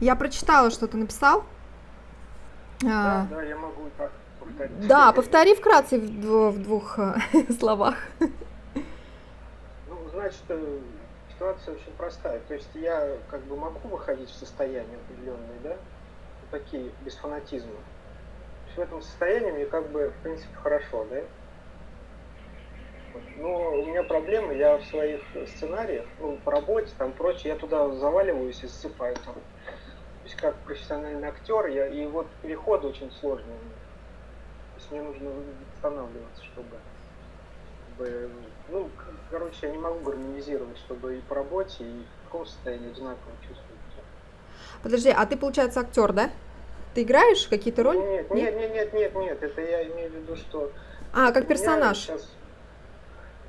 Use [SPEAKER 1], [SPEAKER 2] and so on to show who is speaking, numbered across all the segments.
[SPEAKER 1] Я прочитала, что ты написал.
[SPEAKER 2] Да, да, я могу так повторить.
[SPEAKER 1] Да, повтори вкратце в, дво- в двух э, словах.
[SPEAKER 2] Ну, значит, э, ситуация очень простая. То есть я как бы могу выходить в состояние определенные, да, такие, без фанатизма. То есть в этом состоянии мне как бы, в принципе, хорошо, да. Но у меня проблемы, я в своих сценариях, ну, по работе, там прочее, я туда заваливаюсь и засыпаю там. То есть как профессиональный актер, я, и вот переходы очень сложные. у меня. То есть мне нужно восстанавливаться, чтобы бы, ну, короче, я не могу гармонизировать, чтобы и по работе, и в каком состоянии одинаково чувствовать.
[SPEAKER 1] Подожди, а ты, получается, актер, да? Ты играешь какие-то роли?
[SPEAKER 2] Нет, нет, нет, нет, нет, нет, это я имею в виду, что...
[SPEAKER 1] А, как персонаж.
[SPEAKER 2] щас-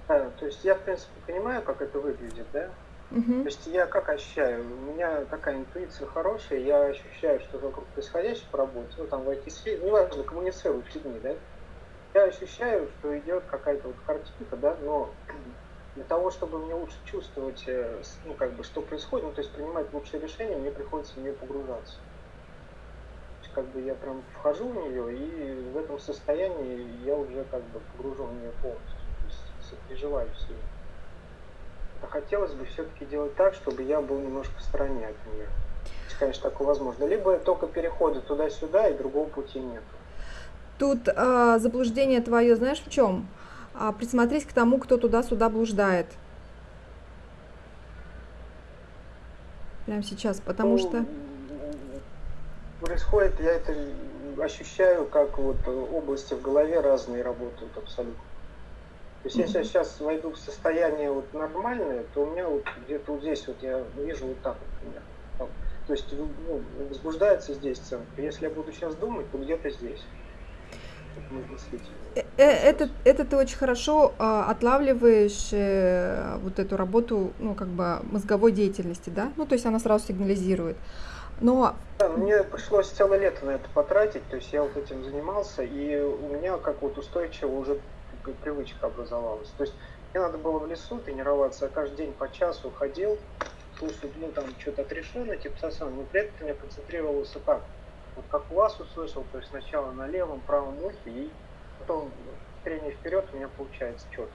[SPEAKER 2] Да, то есть я, в принципе, понимаю, как это выглядит, да?
[SPEAKER 1] Мгм.
[SPEAKER 2] То есть я как ощущаю, у меня такая интуиция хорошая, я ощущаю, что вокруг происходящее по работе, ну там в IT-сфере, неважно, коммуницирую с людьми, да, я ощущаю, что идет какая-то вот картинка, да, но для того, чтобы мне лучше чувствовать, э, ну как бы, что происходит, ну то есть принимать лучшие решения, мне приходится в нее погружаться. То есть как бы я прям вхожу в нее, и в этом состоянии я уже как бы погружен в нее полностью, то есть сопереживаю ней. А хотелось бы все-таки делать так, чтобы я был немножко в стороне от нее. Если, конечно, такое возможно. Либо только переходы туда-сюда, и другого пути нет.
[SPEAKER 1] Тут а, заблуждение твое, знаешь, в чем? А, присмотрись к тому, кто туда-сюда блуждает. Прямо сейчас, потому
[SPEAKER 2] Ну,
[SPEAKER 1] что...
[SPEAKER 2] Происходит, я это ощущаю, как вот области в голове разные работают абсолютно. То есть если я сейчас войду в состояние вот нормальное, то у меня вот где-то вот здесь вот я вижу вот так вот примерно. Там. То есть ну, возбуждается здесь центр. Если я буду сейчас думать, то где-то здесь. Вот мыслительный
[SPEAKER 1] Э, э, Это, это ты очень хорошо а, отлавливаешь э, вот эту работу, ну, как бы мозговой деятельности, да? Ну, то есть она сразу сигнализирует. Но
[SPEAKER 2] Да, мне пришлось целое лето на это потратить, то есть я вот этим занимался, и у меня как вот устойчиво уже привычка образовалась. То есть мне надо было в лесу тренироваться, я каждый день по часу ходил, слушал, ну там что-то отрешенно, типа совсем, но при этом я концентрировался так, вот как у вас услышал, то есть сначала на левом, правом ухе, и потом трение вперед у меня получается четко.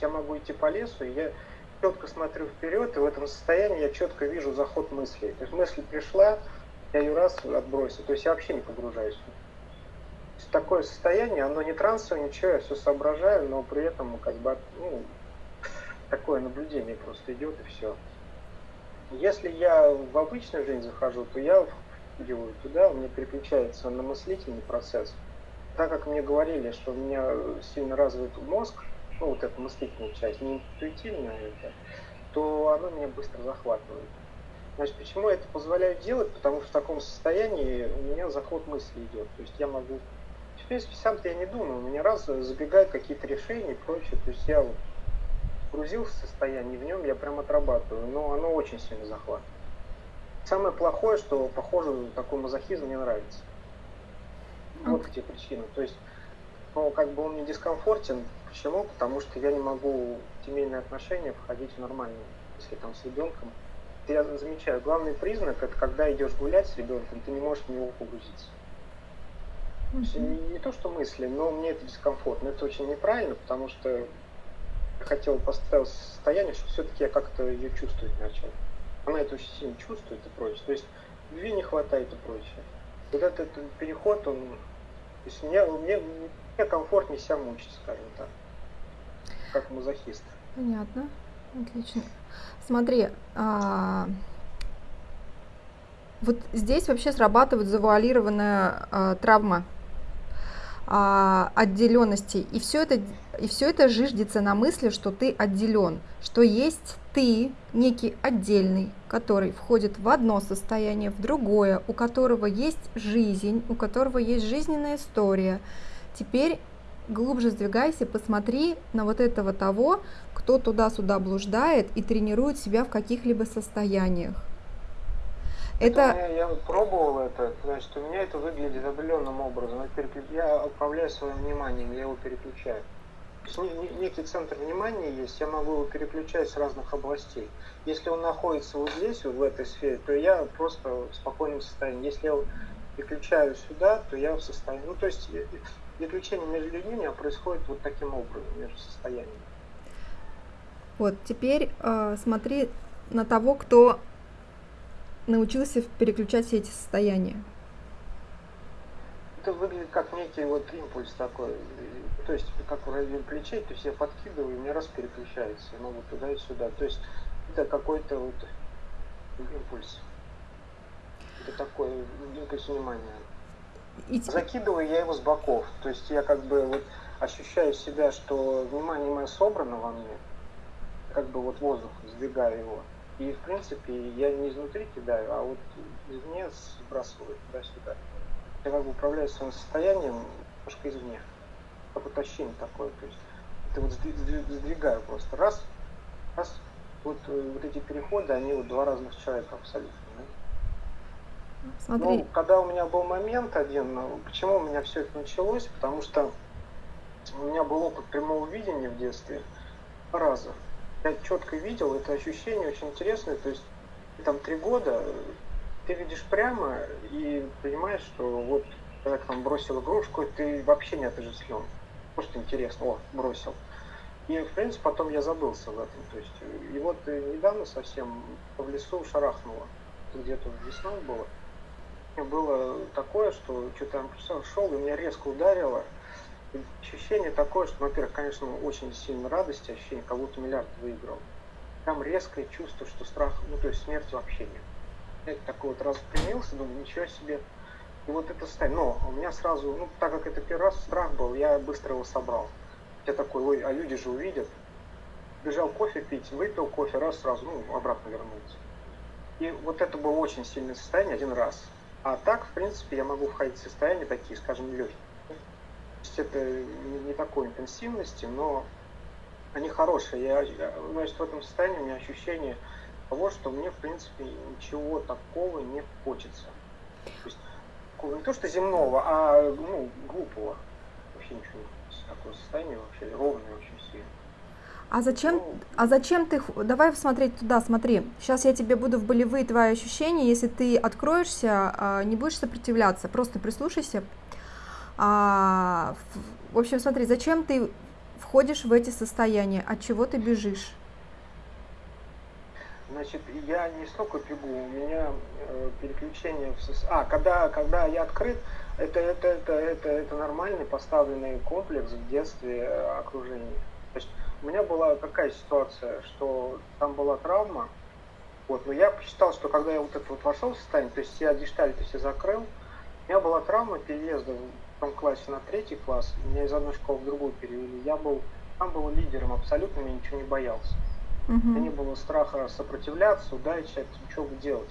[SPEAKER 2] Я могу идти по лесу, и я четко смотрю вперед, и в этом состоянии я четко вижу заход мыслей. То есть мысль пришла, я ее раз отбросил, то есть я вообще не погружаюсь. Такое состояние, оно не трансовое, ничего, я все соображаю, но при этом как бы ну, такое наблюдение просто идет и все. Если я в обычную жизнь захожу, то я впрыгиваю туда, у меня переключается на мыслительный процесс. Так как мне говорили, что у меня сильно развит мозг, ну вот эта мыслительная часть, не интуитивная это, то оно меня быстро захватывает. Значит, почему я это позволяю делать? Потому что в таком состоянии у меня заход мысли идет. То есть я могу... В принципе, сам-то я не думаю, у меня раз забегают какие-то решения и прочее. То есть я вот погрузился в состояние, в нем я прям отрабатываю, но оно очень сильно захватывает. Самое плохое, что, похоже, такой мазохизм мне нравится. Вот где причина. То есть, ну, как бы он мне дискомфортен. Почему? Потому что я не могу в семейные отношения входить в нормальные, если там с ребенком. Я замечаю, главный признак это когда идешь гулять с ребенком, ты не можешь в него погрузиться. Есть не, то, что мысли, но мне это дискомфортно. Это очень неправильно, потому что я хотел поставить состояние, что все-таки я как-то ее чувствовать начал. Она это очень сильно чувствует и прочее. То есть любви не хватает и прочее. Вот этот переход, он... То есть мне, мне, мне комфортнее себя мучить, скажем так. Как мазохист.
[SPEAKER 1] Понятно. Отлично. Смотри, а, вот здесь вообще срабатывает завуалированная а, травма а, отделенности. И все это, и все это жиждется на мысли, что ты отделен, что есть ты, некий отдельный, который входит в одно состояние, в другое, у которого есть жизнь, у которого есть жизненная история. Теперь глубже сдвигайся, посмотри на вот этого того, кто туда-сюда блуждает и тренирует себя в каких-либо состояниях.
[SPEAKER 2] Это, я вот пробовал это, значит, у меня это выглядит определенным образом. Я, переклю- я управляю своим вниманием, я его переключаю. некий центр внимания есть, я могу его переключать с разных областей. Если он находится вот здесь, вот в этой сфере, то я просто в спокойном состоянии. Если я переключаю сюда, то я в состоянии... Ну, то есть переключение между людьми у меня происходит вот таким образом, между состояниями.
[SPEAKER 1] Вот, теперь э, смотри на того, кто научился переключать все эти состояния.
[SPEAKER 2] Это выглядит как некий вот импульс такой, то есть как в районе плечей, то есть я подкидываю, и у меня раз переключается, я могу туда и сюда. То есть это какой-то вот импульс. Это такой импульс внимания. И... Закидываю я его с боков. То есть я как бы вот ощущаю себя, что внимание мое собрано во мне, как бы вот воздух, сдвигаю его. И в принципе я не изнутри кидаю, а вот извне сбрасываю туда-сюда. Я как бы управляю своим состоянием немножко извне. Как вот ощущение такое. То есть это вот сдвигаю просто. Раз, раз. Вот, э, вот эти переходы, они вот два разных человека абсолютно. Смотри. Ну, когда у меня был момент один, ну, почему у меня все это началось, потому что у меня был опыт прямого видения в детстве раза. Я четко видел, это ощущение очень интересное, то есть там три года, ты видишь прямо и понимаешь, что вот когда там бросил игрушку, ты вообще не отождествлен. Просто интересно, о, бросил. И, в принципе, потом я забылся в этом. То есть, и вот недавно совсем в лесу шарахнуло. Где-то весной было было такое, что что-то я шел, и меня резко ударило. Ощущение такое, что, во-первых, конечно, очень сильно радости, ощущение, как будто миллиард выиграл. Там резкое чувство, что страх, ну то есть смерти вообще нет. Я такой вот раз примился, думаю, ничего себе. И вот это состояние. Но у меня сразу, ну так как это первый раз страх был, я быстро его собрал. Я такой, ой, а люди же увидят. Бежал кофе пить, выпил кофе, раз сразу, ну, обратно вернулся. И вот это было очень сильное состояние один раз. А так, в принципе, я могу входить в состояния такие, скажем, легкие. Есть это не, не такой интенсивности, но они хорошие. Я, значит, в этом состоянии у меня ощущение того, что мне, в принципе, ничего такого не хочется. То есть, не то, что земного, а ну, глупого. Вообще ничего не. Такое состояние вообще ровное очень сильно.
[SPEAKER 1] А зачем, а зачем ты, давай смотреть туда, смотри, сейчас я тебе буду в болевые твои ощущения, если ты откроешься, а, не будешь сопротивляться, просто прислушайся. А, в общем, смотри, зачем ты входишь в эти состояния, от чего ты бежишь?
[SPEAKER 2] Значит, я не столько бегу, у меня э, переключение в сос... А, когда, когда я открыт, это, это, это, это, это нормальный поставленный комплекс в детстве э, окружения. То есть у меня была какая ситуация, что там была травма, вот, но я посчитал, что когда я вот это вот вошел в состояние, то есть я гештальты все закрыл, у меня была травма переезда в том классе на третий класс, меня из одной школы в другую перевели, я был, там был лидером абсолютно, я ничего не боялся. Uh-huh. У меня не было страха сопротивляться, удачи, ничего делать.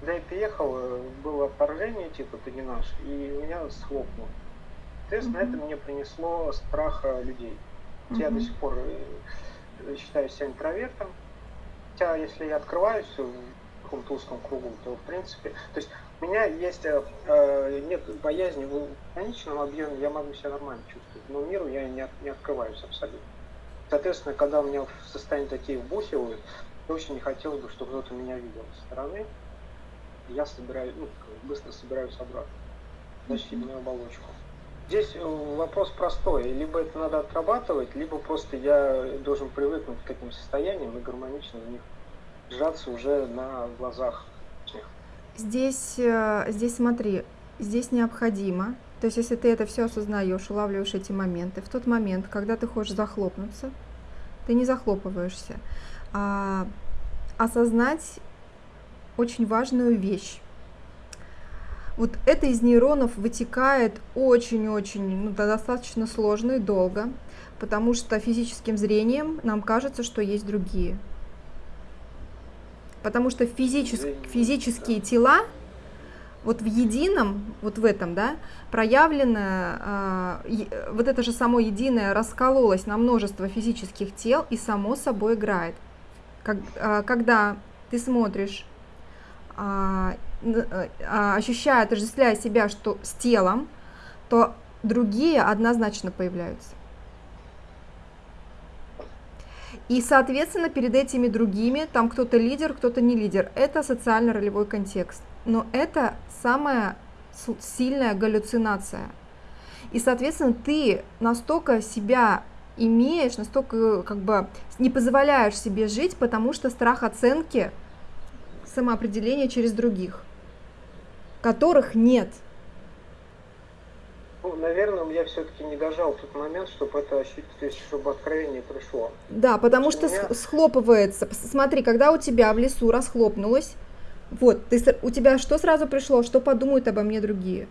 [SPEAKER 2] Когда я приехал, э, было отторжение, типа, ты не наш, и меня схлопнуло. Соответственно, uh-huh. это мне принесло страха людей. Mm-hmm. Я до сих пор э, считаю себя интровертом. Хотя, если я открываюсь в каком-то узком кругу, то, в принципе... То есть у меня есть... Э, э нет боязни в конечном объеме, я могу себя нормально чувствовать. Но миру я не, не открываюсь абсолютно. Соответственно, когда у меня в состоянии такие вбухивают, я очень не хотелось бы, чтобы кто-то меня видел со стороны. Я собираю, ну, быстро собираюсь обратно. Защитную оболочку. Здесь э, вопрос простой. Либо это надо отрабатывать, либо просто я должен привыкнуть к этим состояниям и гармонично в них сжаться уже на глазах
[SPEAKER 1] Здесь, э, здесь смотри, здесь необходимо, то есть если ты это все осознаешь, улавливаешь эти моменты, в тот момент, когда ты хочешь захлопнуться, ты не захлопываешься, а осознать очень важную вещь. Вот это из нейронов вытекает очень-очень, ну, достаточно сложно и долго, потому что физическим зрением нам кажется, что есть другие. Потому что физичес, физические тела вот в едином, вот в этом, да, проявлено, э, вот это же само единое раскололось на множество физических тел и само собой играет. Как, э, когда ты смотришь а, Э, а, ощущая, отождествляя себя что, с телом, то другие однозначно появляются. И, соответственно, перед этими другими, там кто-то лидер, кто-то не лидер. Это социально-ролевой контекст. Но это самая сильная галлюцинация. И, соответственно, ты настолько себя имеешь, настолько как бы не позволяешь себе жить, потому что страх оценки, самоопределения через других, которых нет –
[SPEAKER 2] наверное, я все-таки не дожал тот момент, чтобы это ощутить, то есть, чтобы откровение пришло.
[SPEAKER 1] Да, потому что меня... схлопывается. Смотри, когда у тебя в лесу расхлопнулось, вот, ты, у тебя что сразу пришло? Что подумают обо мне другие?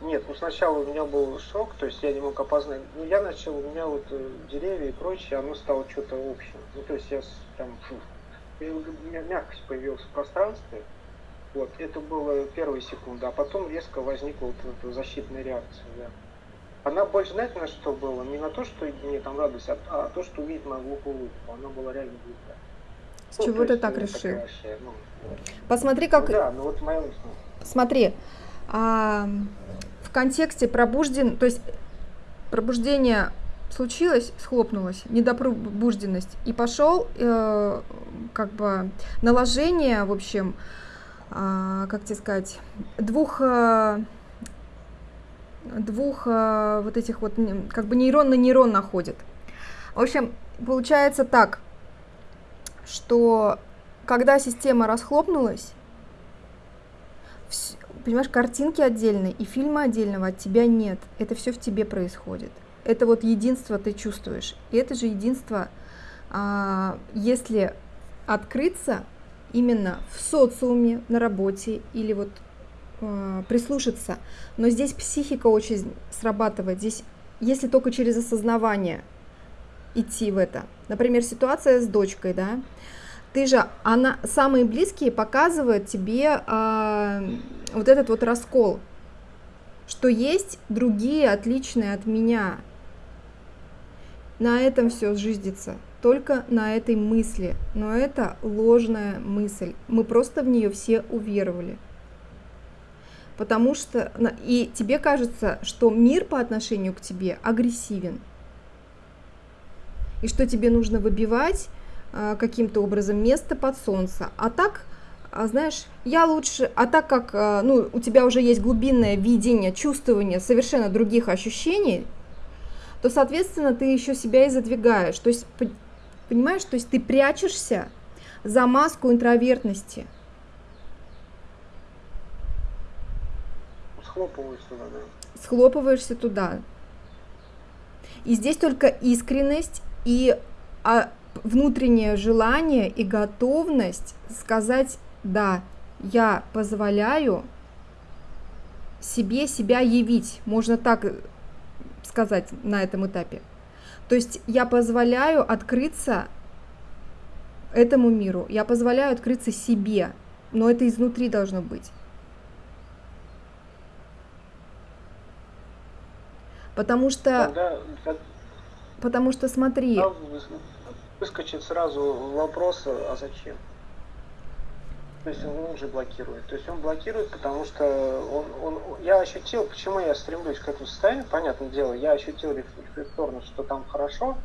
[SPEAKER 2] Нет, ну сначала у меня был шок, то есть я не мог опознать. Ну, я начал, у меня вот э, деревья и прочее, оно стало что-то общим. Ну, то есть я прям, фу, мягкость появилась в пространстве, вот, это было первые секунды, а потом резко возникла вот эта защитная реакция. Да. Она больше, знаете, на что было? Не на то, что мне там радость, а, а то, что увидеть мою глупую улыбку. Она была реально глупая.
[SPEAKER 1] С ну, чего ты так решил? Вообще, ну, Посмотри, как...
[SPEAKER 2] Ну, да, ну вот моя...
[SPEAKER 1] Смотри, а, в контексте пробужден, то есть пробуждение случилось, схлопнулось, недопробужденность, и пошел э, как бы наложение, в общем, а, как тебе сказать, двух э, двух э, вот этих вот, как бы нейрон на нейрон находит. В общем, получается так, что когда система расхлопнулась, понимаешь, картинки отдельные и фильма отдельного от тебя нет. Это все в тебе происходит. Это вот единство ты чувствуешь. И это же единство, а, если открыться, именно в социуме, на работе или вот э, прислушаться. Но здесь психика очень срабатывает. Здесь, если только через осознавание идти в это. Например, ситуация с дочкой, да, ты же, она, самые близкие показывают тебе э, вот этот вот раскол, что есть другие отличные от меня. На этом все сжиздится только на этой мысли, но это ложная мысль. Мы просто в нее все уверовали. Потому что и тебе кажется, что мир по отношению к тебе агрессивен. И что тебе нужно выбивать а, каким-то образом место под солнце. А так, а, знаешь, я лучше, а так как а, ну, у тебя уже есть глубинное видение, чувствование совершенно других ощущений, то, соответственно, ты еще себя и задвигаешь. То есть Понимаешь, то есть ты прячешься за маску интровертности.
[SPEAKER 2] Схлопываешься туда, да.
[SPEAKER 1] Схлопываешься туда. И здесь только искренность и а, внутреннее желание и готовность сказать «да, я позволяю себе себя явить», можно так сказать на этом этапе. То есть я позволяю открыться этому миру, я позволяю открыться себе, но это изнутри должно быть. Потому что, Тогда, потому что смотри.
[SPEAKER 2] Выскочит сразу вопрос, а зачем? То есть он уже блокирует. То есть он блокирует, потому что он, он, я ощутил, почему я стремлюсь к этому состоянию, понятное дело, я ощутил рефлекторно, что там хорошо,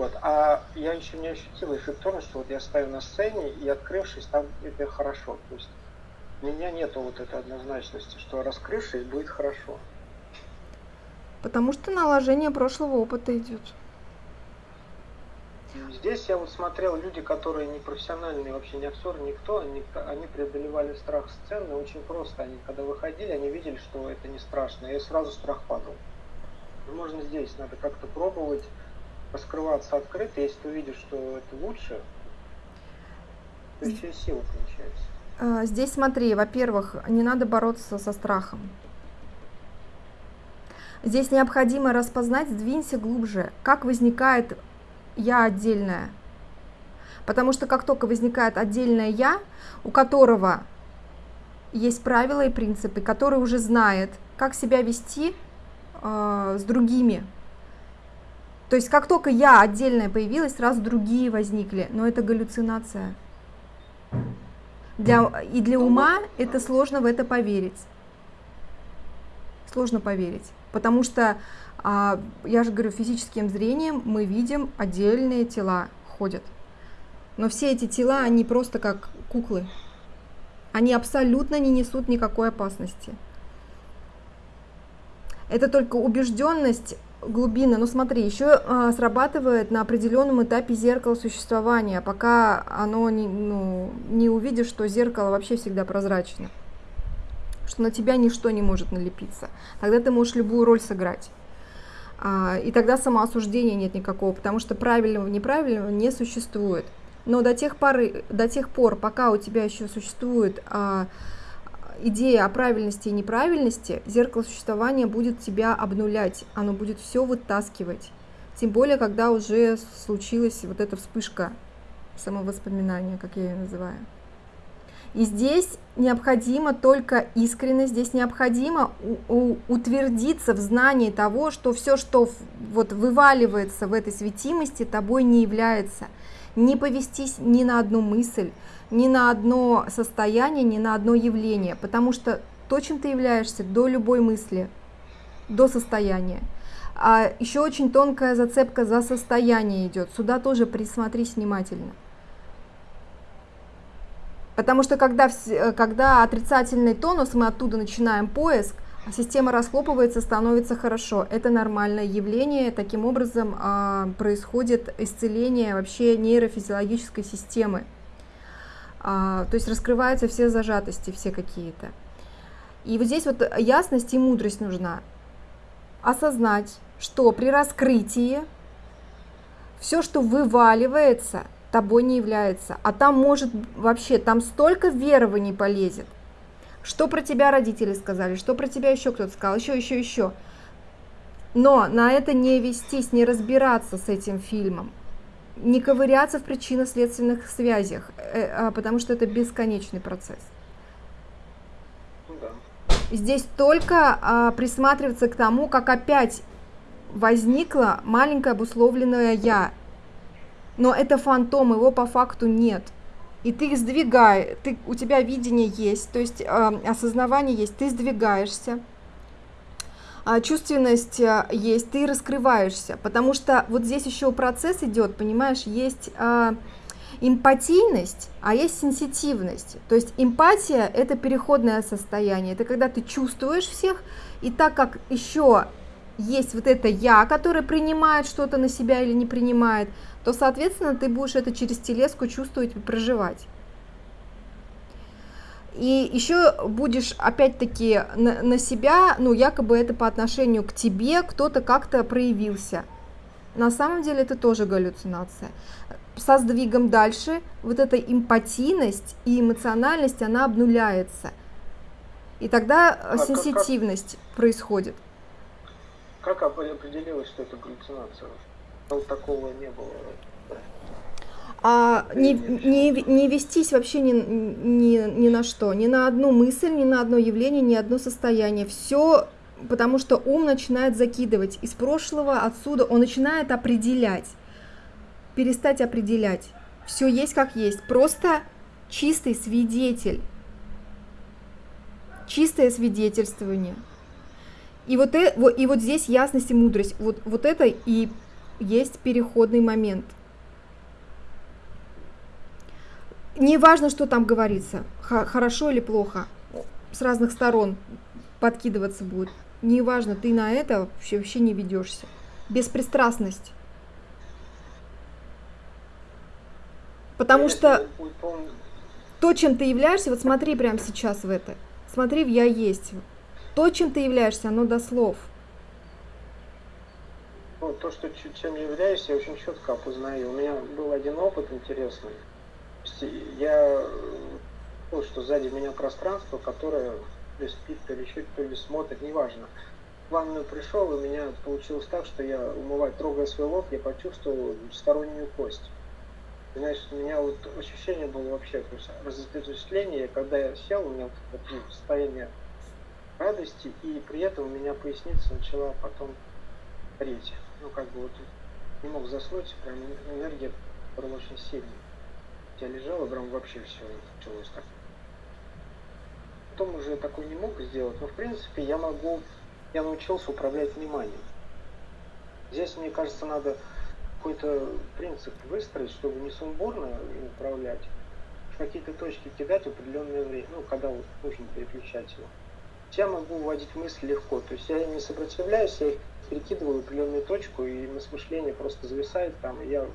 [SPEAKER 2] вот, а я еще не ощутил рефлекторно, что вот я стою на сцене и открывшись, там это хорошо. То есть у меня нету вот этой однозначности, что раскрывшись будет хорошо.
[SPEAKER 1] Потому что наложение прошлого опыта идет.
[SPEAKER 2] Здесь я вот смотрел люди, которые не профессиональные, вообще не актеры, никто, они, они преодолевали страх сцены очень просто. Они когда выходили, они видели, что это не страшно, и сразу страх падал. Можно здесь, надо как-то пробовать раскрываться открыто, если ты увидишь, что это лучше, то еще и сила получается.
[SPEAKER 1] А, здесь смотри, во-первых, не надо бороться со страхом. Здесь необходимо распознать, сдвинься глубже, как возникает я отдельная. Потому что как только возникает отдельное я, у которого есть правила и принципы, который уже знает, как себя вести э, с другими. То есть как только я отдельная появилась, сразу другие возникли, но это галлюцинация. Для, и для ума это сложно в это поверить. Сложно поверить. Потому что, а, я же говорю, физическим зрением мы видим отдельные тела ходят. Но все эти тела, они просто как куклы. Они абсолютно не несут никакой опасности. Это только убежденность глубина. Ну смотри, еще а, срабатывает на определенном этапе зеркало существования, пока оно не, ну, не увидишь, что зеркало вообще всегда прозрачно, что на тебя ничто не может налепиться. Тогда ты можешь любую роль сыграть. А, и тогда самоосуждения нет никакого, потому что правильного неправильного не существует. Но до тех, поры, до тех пор, пока у тебя еще существует а, идея о правильности и неправильности, зеркало существования будет тебя обнулять, оно будет все вытаскивать. Тем более, когда уже случилась вот эта вспышка самовоспоминания, как я ее называю. И здесь необходимо только искренность, здесь необходимо утвердиться в знании того, что все, что вот вываливается в этой светимости, тобой не является. Не повестись ни на одну мысль, ни на одно состояние, ни на одно явление, потому что то, чем ты являешься, до любой мысли, до состояния. А еще очень тонкая зацепка за состояние идет. Сюда тоже присмотрись внимательно. Потому что когда, когда отрицательный тонус, мы оттуда начинаем поиск, а система расхлопывается, становится хорошо. Это нормальное явление. Таким образом а, происходит исцеление вообще нейрофизиологической системы. А, то есть раскрываются все зажатости, все какие-то. И вот здесь вот ясность и мудрость нужна. Осознать, что при раскрытии все, что вываливается, тобой не является. А там может вообще, там столько верований полезет. Что про тебя родители сказали, что про тебя еще кто-то сказал, еще, еще, еще. Но на это не вестись, не разбираться с этим фильмом не ковыряться в причинно-следственных связях, э, а, потому что это бесконечный процесс.
[SPEAKER 2] Ну да.
[SPEAKER 1] Здесь только а, присматриваться к тому, как опять возникло маленькое обусловленное «я». Но это фантом, его по факту нет. И ты сдвигай, ты, у тебя видение есть, то есть э, осознавание есть, ты сдвигаешься, а, чувственность а, есть, ты раскрываешься, потому что вот здесь еще процесс идет, понимаешь, есть а, эмпатийность, а есть сенситивность. То есть эмпатия – это переходное состояние, это когда ты чувствуешь всех, и так как еще есть вот это «я», которое принимает что-то на себя или не принимает, то, соответственно, ты будешь это через телеску чувствовать и проживать. И еще будешь опять-таки на, на себя, ну якобы это по отношению к тебе, кто-то как-то проявился. На самом деле это тоже галлюцинация. Со сдвигом дальше вот эта эмпатийность и эмоциональность, она обнуляется. И тогда а сенситивность как, как, происходит.
[SPEAKER 2] Как определилось, что это галлюцинация? Такого не было.
[SPEAKER 1] А не, не, не вестись вообще ни, ни, ни на что, ни на одну мысль, ни на одно явление, ни одно состояние. Все, потому что ум начинает закидывать. Из прошлого, отсюда, он начинает определять, перестать определять. Все есть как есть, просто чистый свидетель, чистое свидетельствование. И вот, э, и вот здесь ясность и мудрость, вот, вот это и есть переходный момент – не важно, что там говорится, хорошо или плохо, с разных сторон подкидываться будет. Не важно, ты на это вообще, вообще не ведешься. Беспристрастность. Потому что то, чем ты являешься, вот смотри прямо сейчас в это. Смотри в «я есть». То, чем ты являешься, оно до слов.
[SPEAKER 2] То, что чем являюсь, я очень четко опознаю. У меня был один опыт интересный я, ну, что сзади меня пространство, которое то ли спит, то ли еще, то ли смотрит, неважно. В ванную пришел, и у меня получилось так, что я, умывать, трогая свой лоб, я почувствовал стороннюю кость. Значит, у меня вот ощущение было вообще, то есть разветвление, когда я сел, у меня вот, вот, состояние радости, и при этом у меня поясница начала потом гореть. Ну, как бы вот не мог заснуть, прям энергия была очень сильная я лежал, и прям вообще все началось так. Потом уже такой не мог сделать, но в принципе я могу я научился управлять вниманием. Здесь, мне кажется, надо какой-то принцип выстроить, чтобы не сумбурно управлять, в какие-то точки кидать в определенное время, ну, когда вот нужно переключать его. Я могу вводить мысли легко, то есть я не сопротивляюсь, я их перекидываю в определенную точку, и мышление просто зависает там, и я,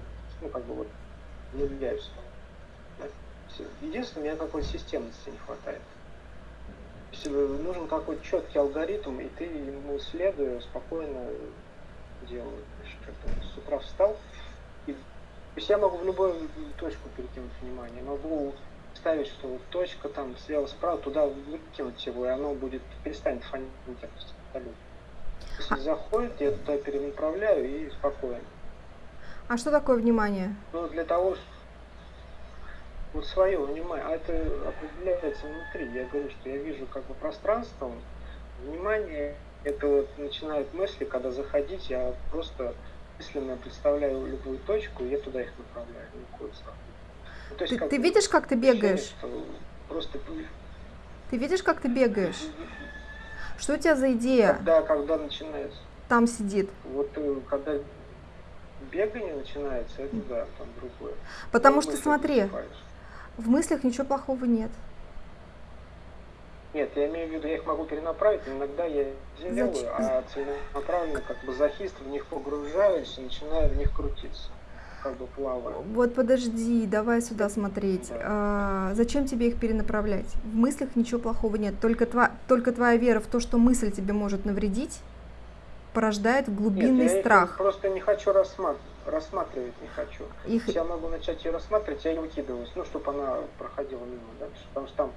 [SPEAKER 2] ну, как бы вот, влюбляюсь. Единственное, мне какой-то системности не хватает. Нужен какой-то четкий алгоритм, и ты ему следуя спокойно делаю. С утра встал, и то есть я могу в любую точку перекинуть внимание. Могу ставить, что вот точка там слева, справа, туда выкинуть его, и оно будет перестанет фонить абсолютно. Если заходит, я туда перенаправляю и спокойно.
[SPEAKER 1] А что такое внимание?
[SPEAKER 2] Ну, для того, вот свое внимание, а это определяется внутри. Я говорю, что я вижу как бы пространство, внимание, это вот начинают мысли, когда заходить, я просто мысленно представляю любую точку, и я туда их направляю, никакой
[SPEAKER 1] ну, ты, ты видишь, как ты бегаешь?
[SPEAKER 2] Просто...
[SPEAKER 1] Ты видишь, как ты бегаешь? Что у тебя за идея?
[SPEAKER 2] Когда, когда начинается?
[SPEAKER 1] Там сидит.
[SPEAKER 2] Вот э, когда бегание начинается, это да, там другое.
[SPEAKER 1] Потому что смотри, в мыслях ничего плохого нет.
[SPEAKER 2] Нет, я имею в виду, я их могу перенаправить, но иногда я делаю, Зачем? а целенаправленно как бы захист в них погружаюсь и начинаю в них крутиться, как бы плаваю.
[SPEAKER 1] Вот подожди, давай сюда смотреть. Да. А, зачем тебе их перенаправлять? В мыслях ничего плохого нет, только, тва, только твоя вера в то, что мысль тебе может навредить, порождает глубинный
[SPEAKER 2] нет, я
[SPEAKER 1] страх.
[SPEAKER 2] Их просто не хочу рассматривать рассматривать не хочу. Их... Я могу начать ее рассматривать, я ее выкидываюсь, ну, чтобы она проходила мимо дальше. Потому что там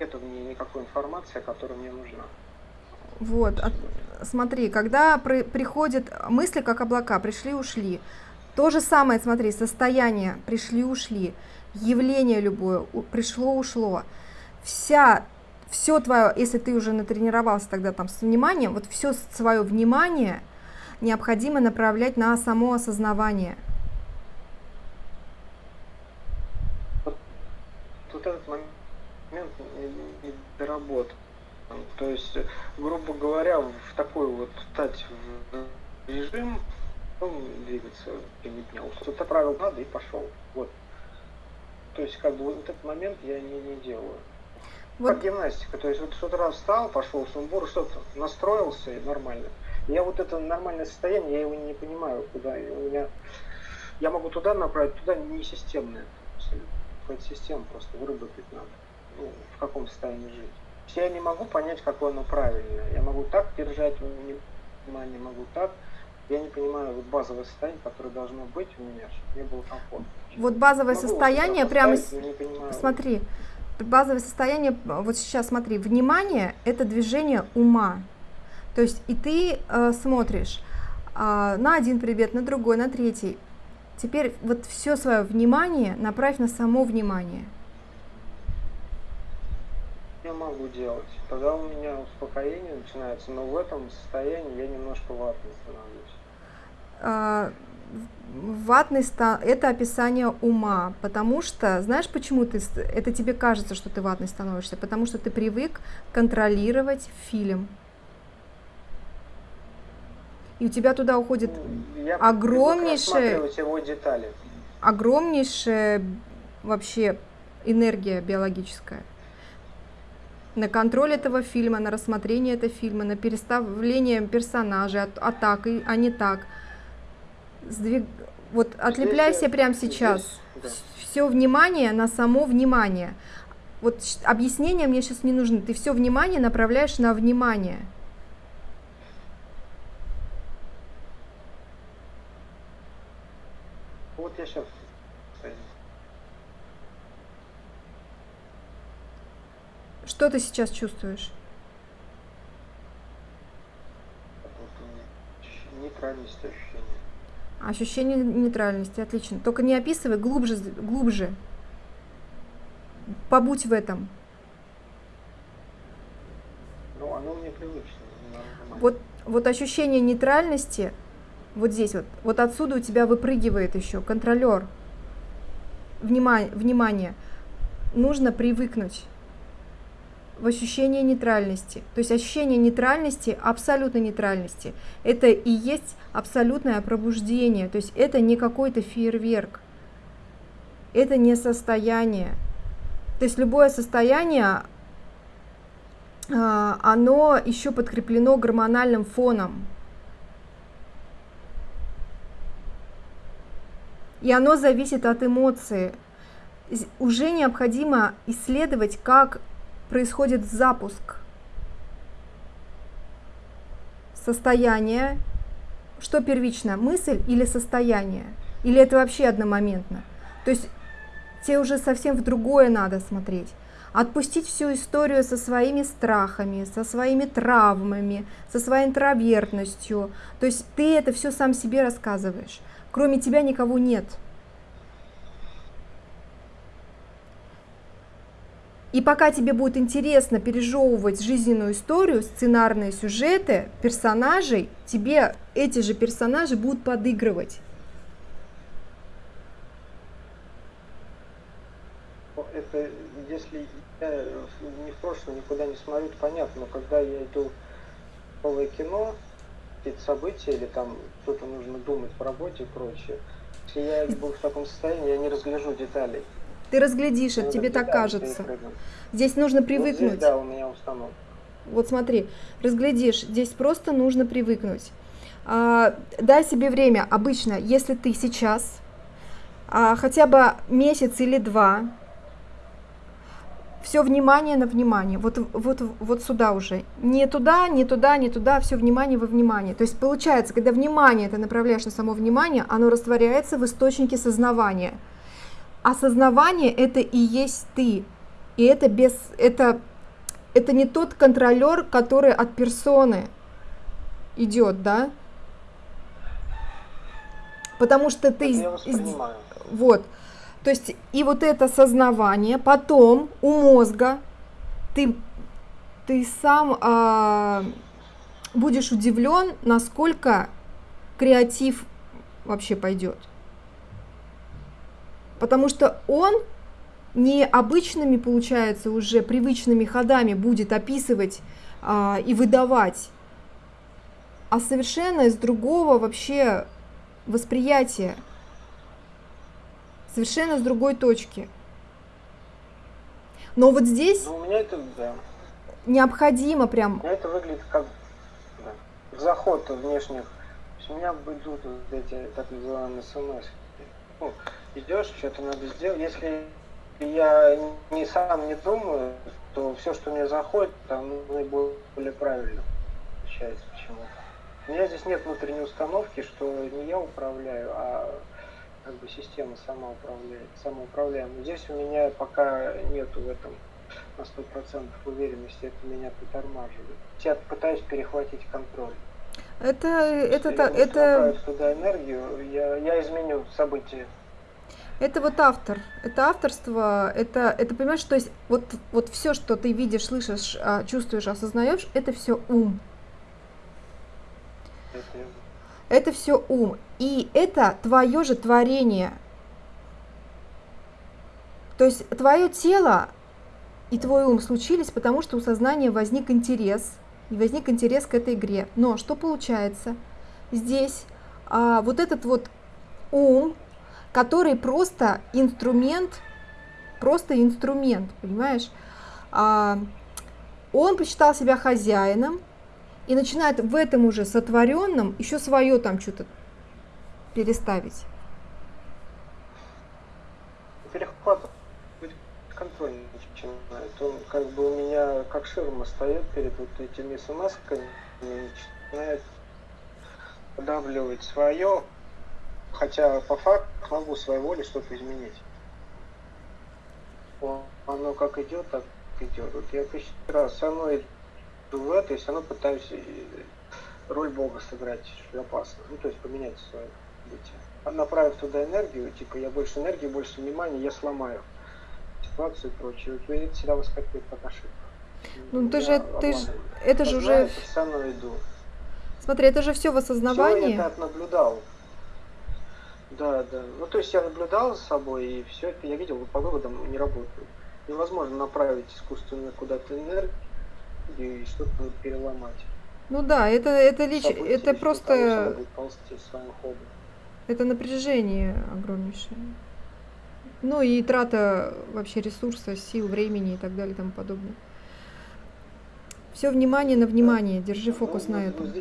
[SPEAKER 2] нету в ней никакой информации, которая мне нужна.
[SPEAKER 1] Вот, от, смотри, когда при, приходят мысли, как облака, пришли-ушли, то же самое, смотри, состояние, пришли-ушли, явление любое, пришло-ушло, вся, все твое, если ты уже натренировался тогда там с вниманием, вот все свое внимание необходимо направлять на само осознавание.
[SPEAKER 2] Вот этот момент доработан. То есть, грубо говоря, в такой вот стать в режим, двигаться. Что-то правил надо и пошел. Вот. То есть, как бы вот этот момент я не, не делаю. Вот. Как гимнастика. То есть, вот с утра встал, пошел в сумбур, что-то настроился и нормально. Я вот это нормальное состояние, я его не понимаю, куда. У меня, я могу туда направить, туда не системное. Какую-то систему просто выработать надо ну, в каком состоянии жить. Я не могу понять, какое оно правильное. Я могу так держать внимание, могу так. Я не понимаю вот базовое состояние, которое должно быть у меня, чтобы мне было комфортно.
[SPEAKER 1] Вот базовое могу состояние прямо... Смотри, базовое состояние, вот сейчас смотри, внимание – это движение ума. То есть и ты э, смотришь э, на один предмет, на другой, на третий. Теперь вот все свое внимание направь на само внимание
[SPEAKER 2] я могу делать. Тогда у меня успокоение начинается, но в этом состоянии я немножко ватный становлюсь.
[SPEAKER 1] А, ватный ста это описание ума, потому что, знаешь, почему ты, это тебе кажется, что ты ватный становишься? Потому что ты привык контролировать фильм. И у тебя туда уходит
[SPEAKER 2] ну, я
[SPEAKER 1] огромнейшая,
[SPEAKER 2] его детали.
[SPEAKER 1] огромнейшая вообще энергия биологическая на контроль этого фильма, на рассмотрение этого фильма, на переставление персонажей, от, а так, и, а не так. Сдвиг... Вот отлепляйся здесь, прямо сейчас. Здесь, да. Все внимание на само внимание. Вот объяснение мне сейчас не нужно. Ты все внимание направляешь на внимание.
[SPEAKER 2] Вот я сейчас
[SPEAKER 1] Что ты сейчас чувствуешь?
[SPEAKER 2] Нейтральность ощущения.
[SPEAKER 1] Ощущение нейтральности, отлично. Только не описывай глубже, глубже. Побудь в этом.
[SPEAKER 2] Ну, оно мне привычно.
[SPEAKER 1] Вот, вот ощущение нейтральности, вот здесь вот, вот отсюда у тебя выпрыгивает еще контролер. Внимание, внимание. Нужно привыкнуть в ощущение нейтральности. То есть ощущение нейтральности, абсолютной нейтральности, это и есть абсолютное пробуждение. То есть это не какой-то фейерверк, это не состояние. То есть любое состояние, а, оно еще подкреплено гормональным фоном. И оно зависит от эмоции. Уже необходимо исследовать, как происходит запуск состояния. Что первично, мысль или состояние? Или это вообще одномоментно? То есть тебе уже совсем в другое надо смотреть. Отпустить всю историю со своими страхами, со своими травмами, со своей интровертностью. То есть ты это все сам себе рассказываешь. Кроме тебя никого нет. И пока тебе будет интересно пережевывать жизненную историю, сценарные сюжеты, персонажей, тебе эти же персонажи будут подыгрывать.
[SPEAKER 2] Это если я не в прошлое никуда не смотрю, то понятно, но когда я иду в новое кино, какие-то события или там что-то нужно думать по работе и прочее, если я был в таком состоянии, я не разгляжу деталей.
[SPEAKER 1] Ты разглядишь, это тебе так кажется. Здесь нужно привыкнуть. Вот здесь,
[SPEAKER 2] да, у меня установка.
[SPEAKER 1] Вот смотри, разглядишь, здесь просто нужно привыкнуть. А, дай себе время. Обычно, если ты сейчас а, хотя бы месяц или два, все внимание на внимание, вот, вот, вот сюда уже. Не туда, не туда, не туда, все внимание во внимание. То есть получается, когда внимание ты направляешь на само внимание, оно растворяется в источнике сознавания – осознавание это и есть ты. И это без это это не тот контролер, который от персоны идет, да? Потому что ты вот. То есть и вот это сознавание, потом у мозга ты ты сам а, будешь удивлен, насколько креатив вообще пойдет потому что он не обычными, получается, уже привычными ходами будет описывать а, и выдавать, а совершенно из другого вообще восприятия, совершенно с другой точки. Но вот здесь
[SPEAKER 2] ну, у меня это, да.
[SPEAKER 1] необходимо прям...
[SPEAKER 2] У меня это выглядит как да, заход внешних. У меня будут вот эти так называемые смс. Ну, идешь, что-то надо сделать. Если я не сам не думаю, то все, что мне заходит, там наиболее правильно получается почему-то. У меня здесь нет внутренней установки, что не я управляю, а как бы система сама управляет, самоуправляема. Здесь у меня пока нету в этом на сто процентов уверенности, это меня притормаживает. Я пытаюсь перехватить контроль.
[SPEAKER 1] Это, это,
[SPEAKER 2] это,
[SPEAKER 1] это...
[SPEAKER 2] туда энергию, я, я изменю события.
[SPEAKER 1] Это вот автор, это авторство, это, это понимаешь, то есть вот, вот все, что ты видишь, слышишь, а, чувствуешь, осознаешь, это все ум. Это все ум. И это твое же творение. То есть твое тело и твой ум случились, потому что у сознания возник интерес, и возник интерес к этой игре. Но что получается? Здесь а, вот этот вот ум, который просто инструмент, просто инструмент, понимаешь? А, он посчитал себя хозяином и начинает в этом уже сотворенном еще свое там что-то переставить.
[SPEAKER 2] Перехват контроль начинает. Он как бы у меня как ширма стоит перед вот этими смс-ками начинает подавливать свое, хотя по факту могу своей волей что-то изменить. Оно как идет, так идет. Вот я тысячу раз все равно иду в это, и все равно пытаюсь роль Бога сыграть опасно. Ну, то есть поменять свое бытие. Направив туда энергию, типа я больше энергии, больше внимания, я сломаю ситуацию и прочее. Вот это всегда выскакивает как ошибка.
[SPEAKER 1] Ну ты же, ты же, это же уже...
[SPEAKER 2] Все равно иду.
[SPEAKER 1] Смотри, это же все в осознавании.
[SPEAKER 2] Все я так наблюдал. Да, да. Ну, то есть я наблюдал за собой, и все это я видел, по выводам не работает. невозможно направить искусственно куда-то энергию и что-то переломать.
[SPEAKER 1] Ну да, это, это, лич... это просто...
[SPEAKER 2] Того,
[SPEAKER 1] это напряжение огромнейшее. Ну и трата вообще ресурса, сил, времени и так далее и тому подобное. Все внимание на внимание, держи ну, фокус ну, на этом.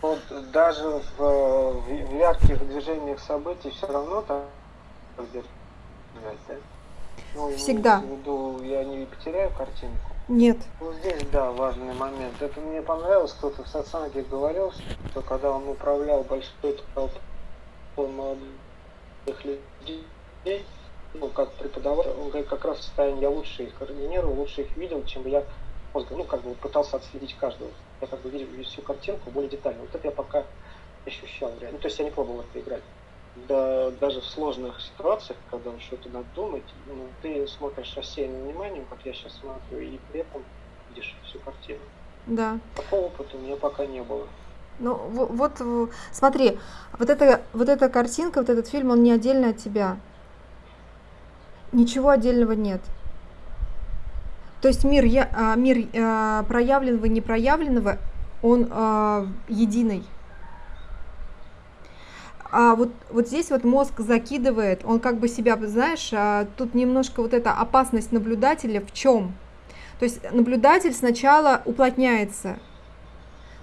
[SPEAKER 2] Вот даже в, в ярких движениях событий все равно там да?
[SPEAKER 1] Ну, Всегда.
[SPEAKER 2] Виду, я не потеряю картинку.
[SPEAKER 1] Нет.
[SPEAKER 2] Ну здесь, да, важный момент. Это мне понравилось, кто-то в сатсанге говорил, что когда он управлял большой толпой молодых людей, ну, как преподаватель, он говорит, как раз в состоянии я лучше их координировал, лучше их видел, чем бы я мозгом, ну, как бы пытался отследить каждого. Я как бы видел всю картинку более детально. Вот это я пока ощущал реально. Ну, то есть я не пробовал это играть. Да, даже в сложных ситуациях, когда что-то надо думать, ну, ты смотришь рассеянным вниманием, как я сейчас смотрю, и при этом видишь всю картину.
[SPEAKER 1] Да.
[SPEAKER 2] Такого опыта у меня пока не было.
[SPEAKER 1] Ну, вот, вот смотри, вот эта, вот эта картинка, вот этот фильм, он не отдельно от тебя. Ничего отдельного нет. То есть мир, я, а, мир а, проявленного и непроявленного, он а, единый. А вот, вот здесь вот мозг закидывает, он как бы себя, знаешь, тут немножко вот эта опасность наблюдателя в чем? То есть наблюдатель сначала уплотняется.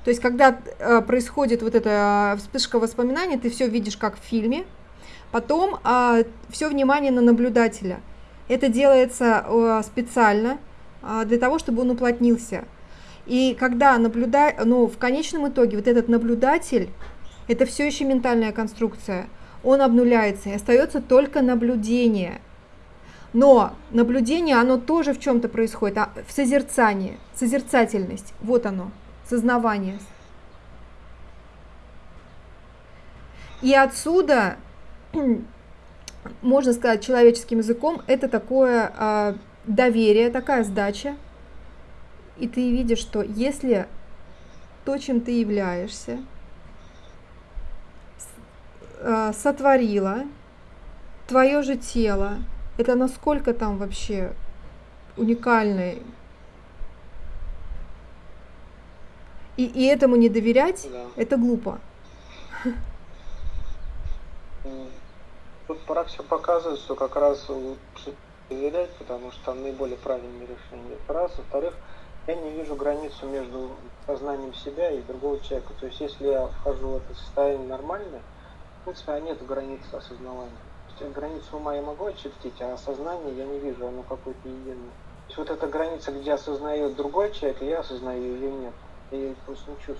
[SPEAKER 1] То есть когда происходит вот эта вспышка воспоминаний, ты все видишь как в фильме, потом все внимание на наблюдателя. Это делается специально для того, чтобы он уплотнился. И когда наблюда... ну, в конечном итоге вот этот наблюдатель это все еще ментальная конструкция. Он обнуляется, и остается только наблюдение. Но наблюдение, оно тоже в чем-то происходит, а в созерцании, созерцательность, вот оно, сознавание. И отсюда, можно сказать человеческим языком, это такое э, доверие, такая сдача. И ты видишь, что если то, чем ты являешься, э, сотворила твое же тело. Это насколько там вообще уникальный. И, и этому не доверять, да. это глупо.
[SPEAKER 2] Тут практика показывает, что как раз лучше доверять, потому что там наиболее правильные решения. Это раз. Во-вторых, я не вижу границу между сознанием себя и другого человека. То есть, если я вхожу в это состояние нормальное, в принципе, а нет границы осознавания. То есть границу ума я могу очертить, а осознание я не вижу, оно какое-то единое. То есть вот эта граница, где осознает другой человек, я осознаю ее нет. Я ее просто не чувствую.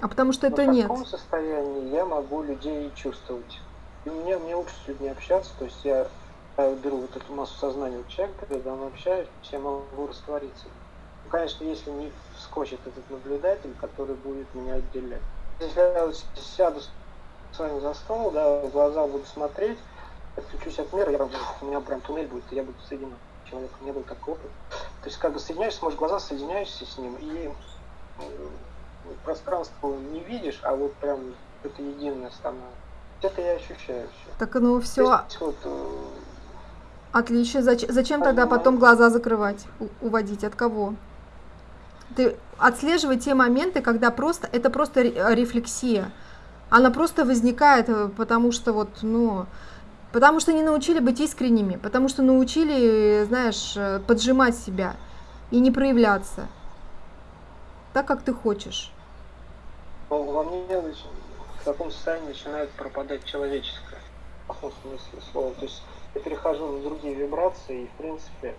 [SPEAKER 1] А потому что это
[SPEAKER 2] Но
[SPEAKER 1] нет.
[SPEAKER 2] В таком состоянии я могу людей чувствовать. И мне, мне лучше с людьми общаться, то есть я, я беру вот эту массу сознания у человека, когда он общаюсь, я могу раствориться. Ну, конечно, если не вскочит этот наблюдатель, который будет меня отделять. Если я сяду с вами за стол, да, в глаза буду смотреть, отключусь от мира, я, у меня прям туннель будет, и я буду соединен человеком, не был такой опыт. То есть как бы соединяешься, можешь глаза соединяешься с ним, и э, пространство не видишь, а вот прям это единое становится. Это я ощущаю все.
[SPEAKER 1] Так ну все. вот, э, Отлично. Зачем, зачем тогда потом глаза закрывать, уводить? От кого? Ты отслеживай те моменты, когда просто это просто рефлексия. Она просто возникает, э, потому что вот, ну, потому что не научили быть искренними, потому что научили, знаешь, э, поджимать себя и не проявляться так, как ты хочешь.
[SPEAKER 2] Во мне в таком состоянии начинает пропадать человеческое, в смысле слова. То есть я перехожу на другие вибрации, и, в принципе,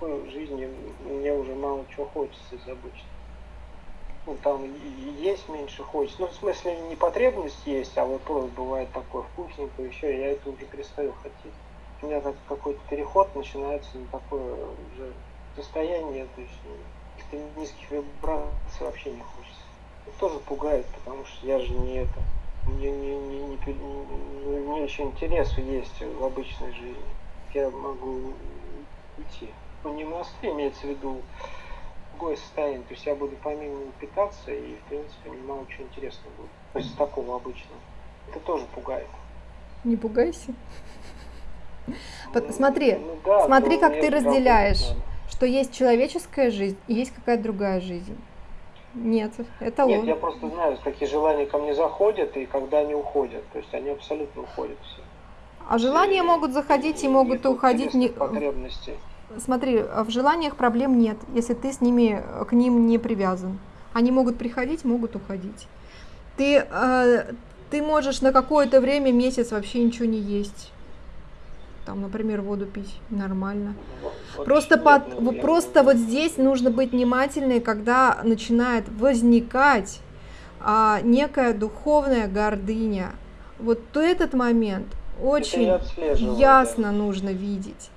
[SPEAKER 2] в жизни мне уже мало чего хочется из обычного ну, там есть меньше хочется. Ну, в смысле, не потребность есть, а вот просто бывает такое вкусненькое еще, я это уже перестаю хотеть. У меня так какой-то переход начинается на такое уже состояние, то есть каких-то низких вибраций вообще не хочется. Это тоже пугает, потому что я же не это. Мне, не, не, не, не, мне еще интересы есть в обычной жизни. Я могу идти. Ну, не монастырь имеется в виду другое состояние. То есть я буду помимо питаться и, в принципе, мне мало чего интересного будет. То есть такого обычного. Это тоже пугает.
[SPEAKER 1] Не пугайся. Смотри,
[SPEAKER 2] Ну да,
[SPEAKER 1] смотри, как ты разделяешь, что есть человеческая жизнь и есть какая-то другая жизнь. Нет, это.
[SPEAKER 2] Нет, я
[SPEAKER 1] ложь.
[SPEAKER 2] просто знаю, какие желания ко мне заходят и когда они уходят. То есть они абсолютно уходят все.
[SPEAKER 1] А желания могут заходить и могут
[SPEAKER 2] Нету
[SPEAKER 1] уходить. Не...
[SPEAKER 2] телесных потребностей.
[SPEAKER 1] Смотри, в желаниях проблем нет, если ты с ними к ним не привязан. Они могут приходить, могут уходить. Ты, э, ты можешь на какое-то время, месяц вообще ничего не есть. Там, например, воду пить нормально. Просто, под-
[SPEAKER 2] ну,
[SPEAKER 1] просто вот здесь нужно быть внимательной, когда начинает возникать а, некая духовная гордыня. Вот то этот момент очень
[SPEAKER 2] да.
[SPEAKER 1] ясно нужно видеть.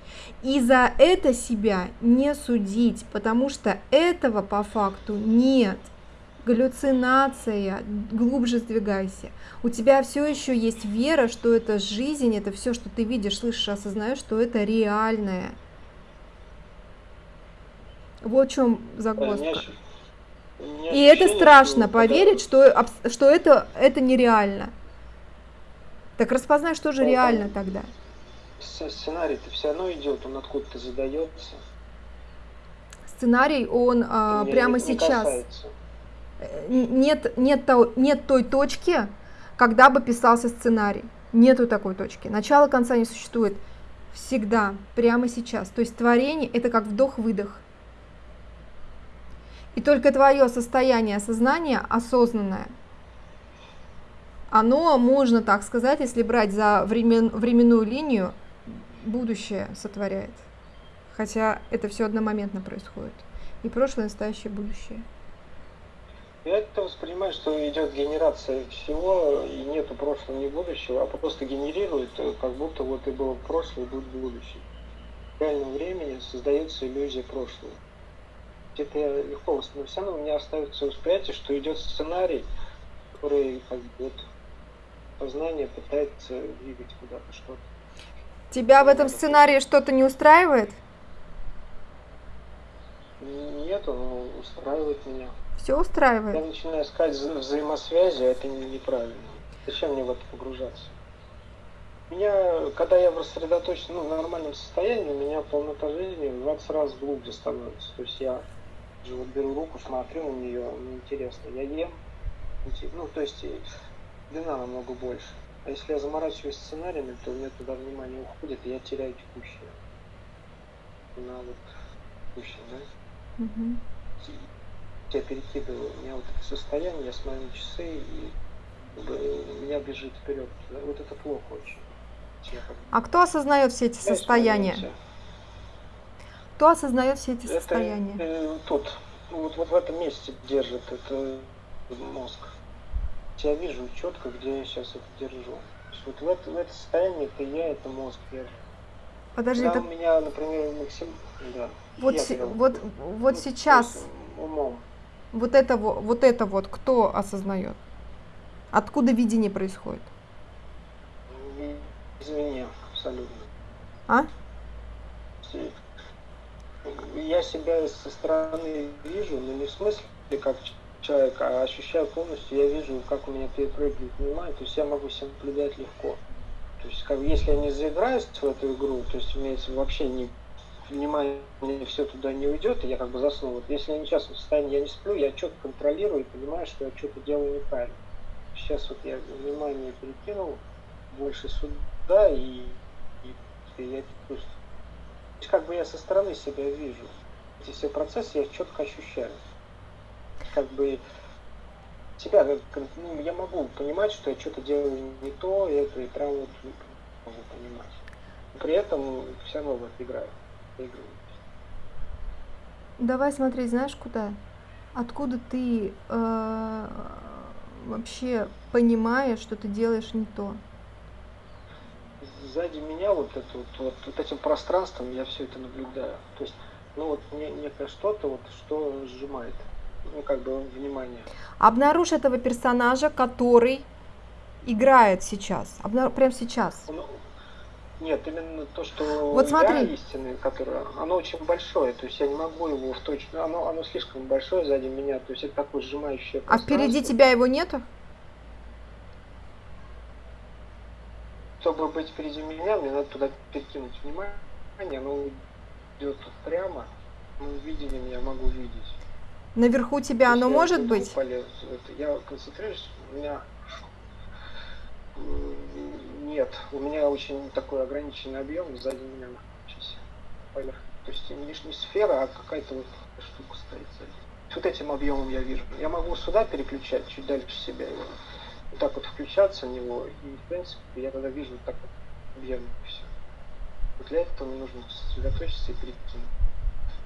[SPEAKER 1] И за это себя не судить, потому что этого по факту нет. Галлюцинация, глубже сдвигайся. У тебя все еще есть вера, что это жизнь, это все, что ты видишь, слышишь, осознаешь, что это реальное. Вот в чем загвоздка. И это страшно, поверить, что, что это, это нереально. Так распознай, что же
[SPEAKER 2] Да,
[SPEAKER 1] реально
[SPEAKER 2] да.
[SPEAKER 1] тогда.
[SPEAKER 2] Сценарий-то все равно идет, он откуда-то задается.
[SPEAKER 1] Сценарий, он а, прямо сейчас.
[SPEAKER 2] касается.
[SPEAKER 1] Нет, нет, то- нет той точки, когда бы писался сценарий. Нету такой точки. Начала конца не существует. Всегда, прямо сейчас. То есть творение это как вдох-выдох. И только твое состояние сознания осознанное, оно, можно так сказать, если брать за времен, временную линию, будущее сотворяет. Хотя это все одномоментно происходит. И прошлое, настоящее, будущее.
[SPEAKER 2] Я это воспринимаю, что идет генерация всего, и нету прошлого, ни будущего, а просто генерирует, э, как будто вот и было прошлое, и будет будущее. В реальном времени создается иллюзия прошлого. Это я легко воспринимаю. Все равно у меня остается восприятие, что идет сценарий, который как бы вот сознание пытается двигать куда-то что-то.
[SPEAKER 1] Тебя в этом сценарии что-то не устраивает?
[SPEAKER 2] Нет, он устраивает меня.
[SPEAKER 1] Все
[SPEAKER 2] Я
[SPEAKER 1] устраивает?
[SPEAKER 2] начинаю искать вза- взаимосвязи, а это не- неправильно. Зачем мне в это погружаться? Меня, когда я в рассредоточенном, ну, в нормальном состоянии, у меня полнота жизни в 20 раз глубже становится. То есть я же вот беру руку, смотрю на нее, мне интересно, я ем, инте- ну, то есть длина намного больше. А если я заморачиваюсь сценариями, то у меня туда внимание уходит, и я теряю текущее. На вот текущее, да?
[SPEAKER 1] Мгм.
[SPEAKER 2] Я перекидываю, у меня вот это состояние, я смотрю часы и меня бежит вперед. Вот это плохо очень. Я
[SPEAKER 1] А кто осознает все эти
[SPEAKER 2] в
[SPEAKER 1] состояния?
[SPEAKER 2] моменте.
[SPEAKER 1] Кто осознает все эти
[SPEAKER 2] Это
[SPEAKER 1] состояния?
[SPEAKER 2] э, тут, ну, вот, вот в этом месте держит это мозг. Я вижу четко, где я сейчас это держу. Вот в это, в это состояние это я, это мозг держит.
[SPEAKER 1] Подожди,
[SPEAKER 2] Когда
[SPEAKER 1] так
[SPEAKER 2] у меня, например, максим... Да.
[SPEAKER 1] вот,
[SPEAKER 2] я
[SPEAKER 1] се- вот,
[SPEAKER 2] ну,
[SPEAKER 1] вот
[SPEAKER 2] то
[SPEAKER 1] сейчас
[SPEAKER 2] умом.
[SPEAKER 1] Вот это вот, это вот кто осознает? Откуда видение происходит?
[SPEAKER 2] И- Извини, абсолютно.
[SPEAKER 1] А?
[SPEAKER 2] Я себя со стороны вижу, но не в смысле как человек, а ощущаю полностью, я вижу, как у меня перепрыгивает внимание, то есть я могу себя наблюдать легко. То есть как, если я не заиграюсь в эту игру, то есть имеется вообще не внимание все туда не уйдет, и я как бы засну. Вот если я не сейчас в состоянии, я не сплю, я что-то контролирую и понимаю, что я что-то делаю неправильно. Сейчас вот я внимание перекинул больше сюда, и, и, и я чувствую. Как бы я со стороны себя вижу. Эти все процессы я четко ощущаю. Как бы себя, как, ну, я могу понимать, что я что-то делаю не то, и это и прям вот могу понимать. При этом все равно вот играю.
[SPEAKER 1] Давай смотреть, знаешь куда? Откуда ты э, вообще понимаешь, что ты делаешь не то?
[SPEAKER 2] Сзади меня вот, это вот, вот, вот этим пространством я все это наблюдаю. То есть, ну вот не, некое что-то, вот, что сжимает, ну как бы внимание.
[SPEAKER 1] Обнаружь этого персонажа, который играет сейчас. Обна... Прямо сейчас.
[SPEAKER 2] Ну, нет, именно то, что
[SPEAKER 1] Вот
[SPEAKER 2] я
[SPEAKER 1] смотри.
[SPEAKER 2] истинное, которое, оно очень большое, то есть я не могу его в точно, оно, оно слишком большое сзади меня, то есть это такое сжимающее
[SPEAKER 1] А впереди тебя его нету?
[SPEAKER 2] чтобы быть впереди меня, мне надо туда перекинуть внимание, оно идет прямо, мы видели меня, могу видеть.
[SPEAKER 1] Наверху тебя оно может быть?
[SPEAKER 2] Полез, я концентрируюсь, у меня нет, у меня очень такой ограниченный объем, сзади меня поверх. То есть не, не сфера, а какая-то вот штука стоит сзади. Вот этим объемом я вижу. Я могу сюда переключать, чуть дальше себя его. Вот так вот включаться в него. И в принципе я тогда вижу вот так вот объем и все. Вот для этого мне нужно сосредоточиться и перекинуть.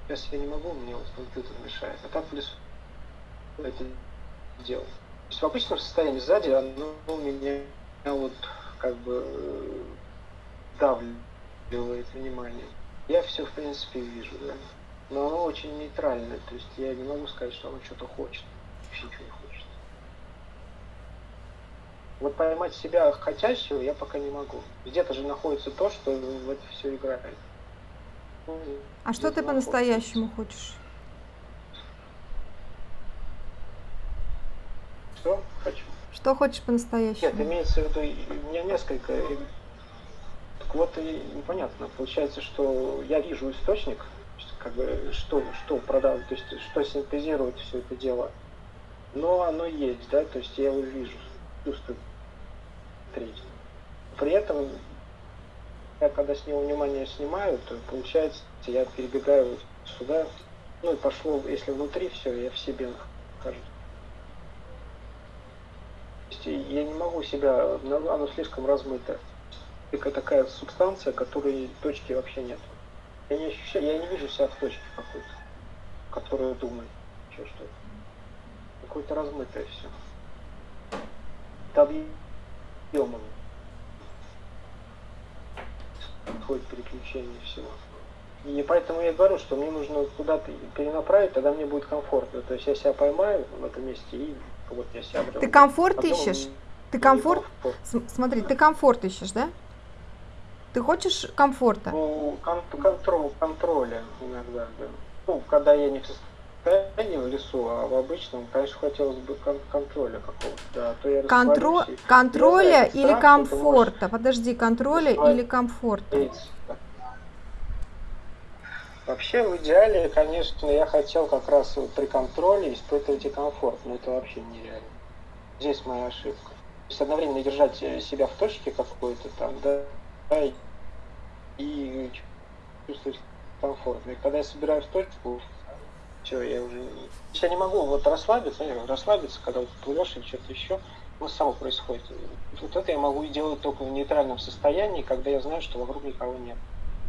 [SPEAKER 2] Сейчас я не могу, мне вот компьютер мешает. А так лесу это делал. То есть в обычном состоянии сзади оно у меня вот как бы э, давливает внимание. Я все в принципе вижу, да. Но оно очень нейтральное, то есть я не могу сказать, что оно что-то хочет. Вообще ничего не хочет. Вот поймать себя хотящего я пока не могу. Где-то же находится то, что в это все играет.
[SPEAKER 1] Ну, а что ты по-настоящему хочешь?
[SPEAKER 2] Что хочу?
[SPEAKER 1] Что хочешь по-настоящему?
[SPEAKER 2] Нет, имеется в виду, у меня несколько... Так вот и непонятно. Получается, что я вижу источник, как бы что, что продавать, то есть что синтезирует все это дело. Но оно есть, да, то есть я его вижу, чувствую. Треть. При этом я когда с него внимание снимаю, то получается, я перебегаю сюда, ну и пошло, если внутри все, я в себе нахожусь я не могу себя, оно слишком размыто. Это такая субстанция, которой точки вообще нет. Я не ощущаю, я не вижу себя в точке какой-то, которую думаю, что что-то. Какое-то размытое все. Это объемом. Происходит переключение всего. И поэтому я говорю, что мне нужно куда-то перенаправить, тогда мне будет комфортно. То есть я себя поймаю в этом месте и вот я
[SPEAKER 1] обрел. Ты комфорт обрел, ищешь? Ты комфорт? Смотри, ты комфорт ищешь, да? Ты хочешь комфорта?
[SPEAKER 2] Ну, кон контроль, контроля иногда, да. Ну, когда я не в состоянии в лесу, а в обычном, конечно, хотелось бы кон контроля какого-то, да. А то я
[SPEAKER 1] Контро... Контроля или страх, комфорта? Подожди, контроля или комфорта?
[SPEAKER 2] Вообще, в идеале, конечно, я хотел как раз при контроле испытывать и комфорт, но это вообще нереально. Здесь моя ошибка. То есть одновременно держать себя в точке какой-то там, да, и чувствовать комфортно. И когда я собираю в точку, все, я уже... Я не могу вот расслабиться, расслабиться, когда вот плывешь или что-то еще, ну, само происходит. Вот это я могу делать только в нейтральном состоянии, когда я знаю, что вокруг никого нет.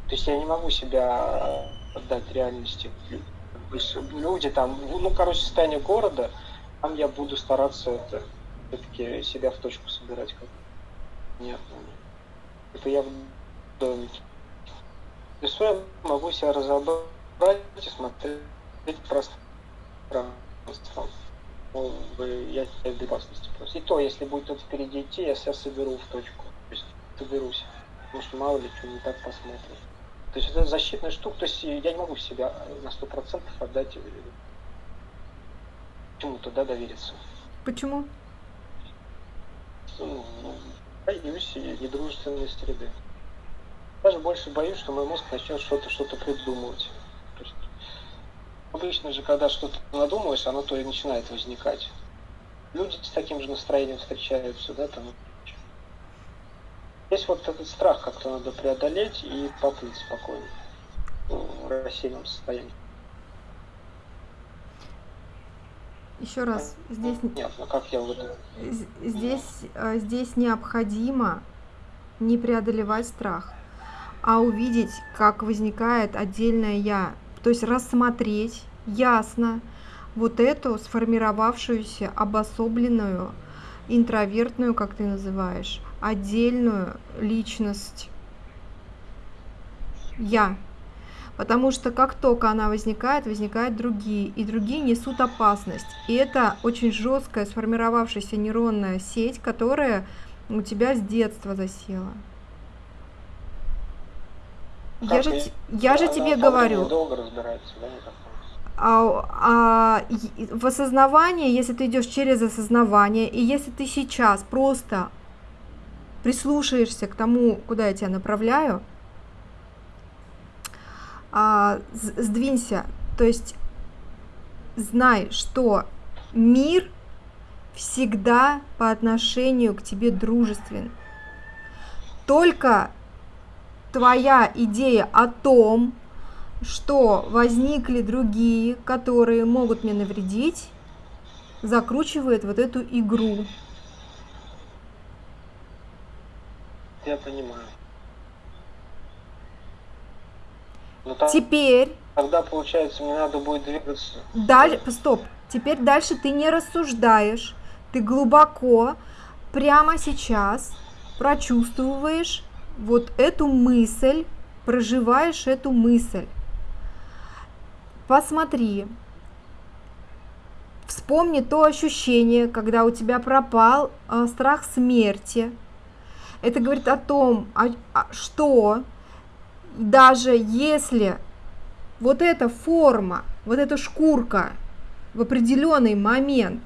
[SPEAKER 2] То есть я не могу себя отдать реальности. Люди там, ну, короче, состояние города, там я буду стараться это все-таки себя в точку собирать как нет. Это я в домике. Лесу я могу себя разобрать и смотреть пространство. Я в безопасности просто. И то, если будет кто-то впереди идти, я себя соберу в точку. То есть соберусь. Потому что мало ли что не так посмотрим. То есть это защитная штука, то есть я не могу себя на сто процентов отдать э, чему-то, да, довериться.
[SPEAKER 1] Почему?
[SPEAKER 2] Ну, боюсь недружественной среды. Даже больше боюсь, что мой мозг начнет что-то что-то придумывать. Есть, обычно же, когда что-то надумаешь, оно то и начинает возникать. Люди с таким же настроением встречаются, да, там Здесь вот этот страх как-то надо преодолеть и поплыть спокойно ну, в рассеянном состоянии.
[SPEAKER 1] Еще раз, здесь...
[SPEAKER 2] Нет, ну как я вот...
[SPEAKER 1] Здесь, э, здесь необходимо не преодолевать страх, а увидеть, как возникает отдельное «я». То есть рассмотреть ясно вот эту сформировавшуюся обособленную интровертную, как ты называешь, отдельную личность я. Потому что как только она возникает, возникают другие, и другие несут опасность. И это очень жесткая сформировавшаяся нейронная сеть, которая у тебя с детства засела. я же, я же тебе говорю.
[SPEAKER 2] Долго разбирается, да,
[SPEAKER 1] а, а, в осознавании, если ты идешь через осознавание, и если ты сейчас просто прислушаешься к тому, куда я тебя направляю, а, сдвинься, то есть знай, что мир всегда по отношению к тебе дружествен. Только твоя идея о том, что возникли другие, которые могут мне навредить, закручивает вот эту игру.
[SPEAKER 2] Я понимаю.
[SPEAKER 1] Но там, Теперь...
[SPEAKER 2] Тогда, получается, мне надо будет двигаться.
[SPEAKER 1] Дальше, стоп. Теперь дальше ты не рассуждаешь. Ты глубоко, прямо сейчас прочувствуешь вот эту мысль, проживаешь эту мысль. Посмотри, вспомни то ощущение, когда у тебя пропал э, страх смерти. Это говорит о том, что даже если вот эта форма, вот эта шкурка в определенный момент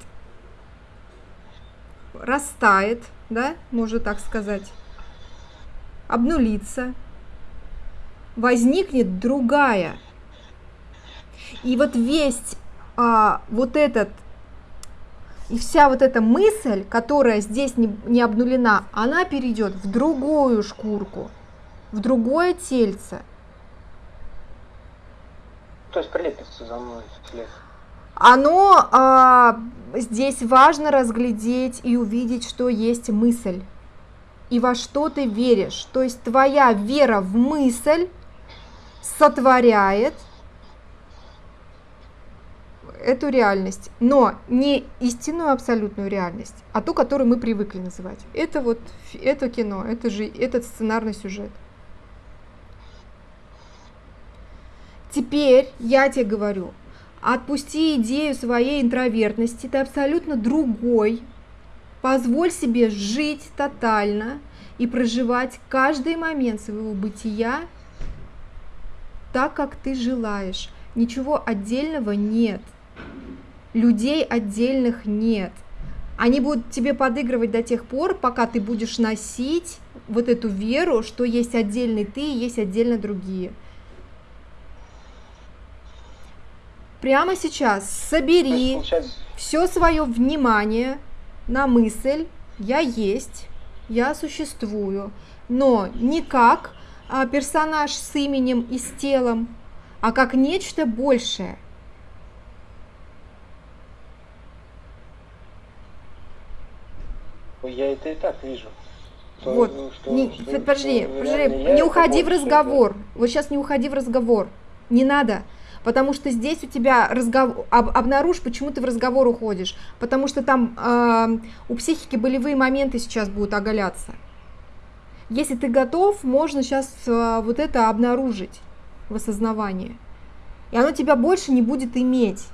[SPEAKER 1] растает, да, можно так сказать, обнулится, возникнет другая. И вот весь а, вот этот и вся вот эта мысль, которая здесь не, не обнулена, она перейдет в другую шкурку, в другое тельце.
[SPEAKER 2] То есть прилепится за мной след.
[SPEAKER 1] Оно а, здесь важно разглядеть и увидеть, что есть мысль и во что ты веришь. То есть твоя вера в мысль сотворяет эту реальность, но не истинную абсолютную реальность, а ту, которую мы привыкли называть. Это вот это кино, это же этот сценарный сюжет. Теперь я тебе говорю, отпусти идею своей интровертности, ты абсолютно другой, позволь себе жить тотально и проживать каждый момент своего бытия так, как ты желаешь. Ничего отдельного нет. Людей отдельных нет. Они будут тебе подыгрывать до тех пор, пока ты будешь носить вот эту веру, что есть отдельный ты и есть отдельно другие. прямо сейчас собери все свое внимание на мысль «я есть», «я существую», но не как а, персонаж с именем и с телом, а как нечто большее.
[SPEAKER 2] Я это и так вижу.
[SPEAKER 1] Вот, ну, что, не, что, подожди, что, подожди, не уходи в разговор. Вот сейчас не уходи в разговор. Не надо. Потому что здесь у тебя разговор, об, обнаружь, почему ты в разговор уходишь. Потому что там э, у психики болевые моменты сейчас будут оголяться. Если ты готов, можно сейчас э, вот это обнаружить в осознавании. И оно тебя больше не будет иметь.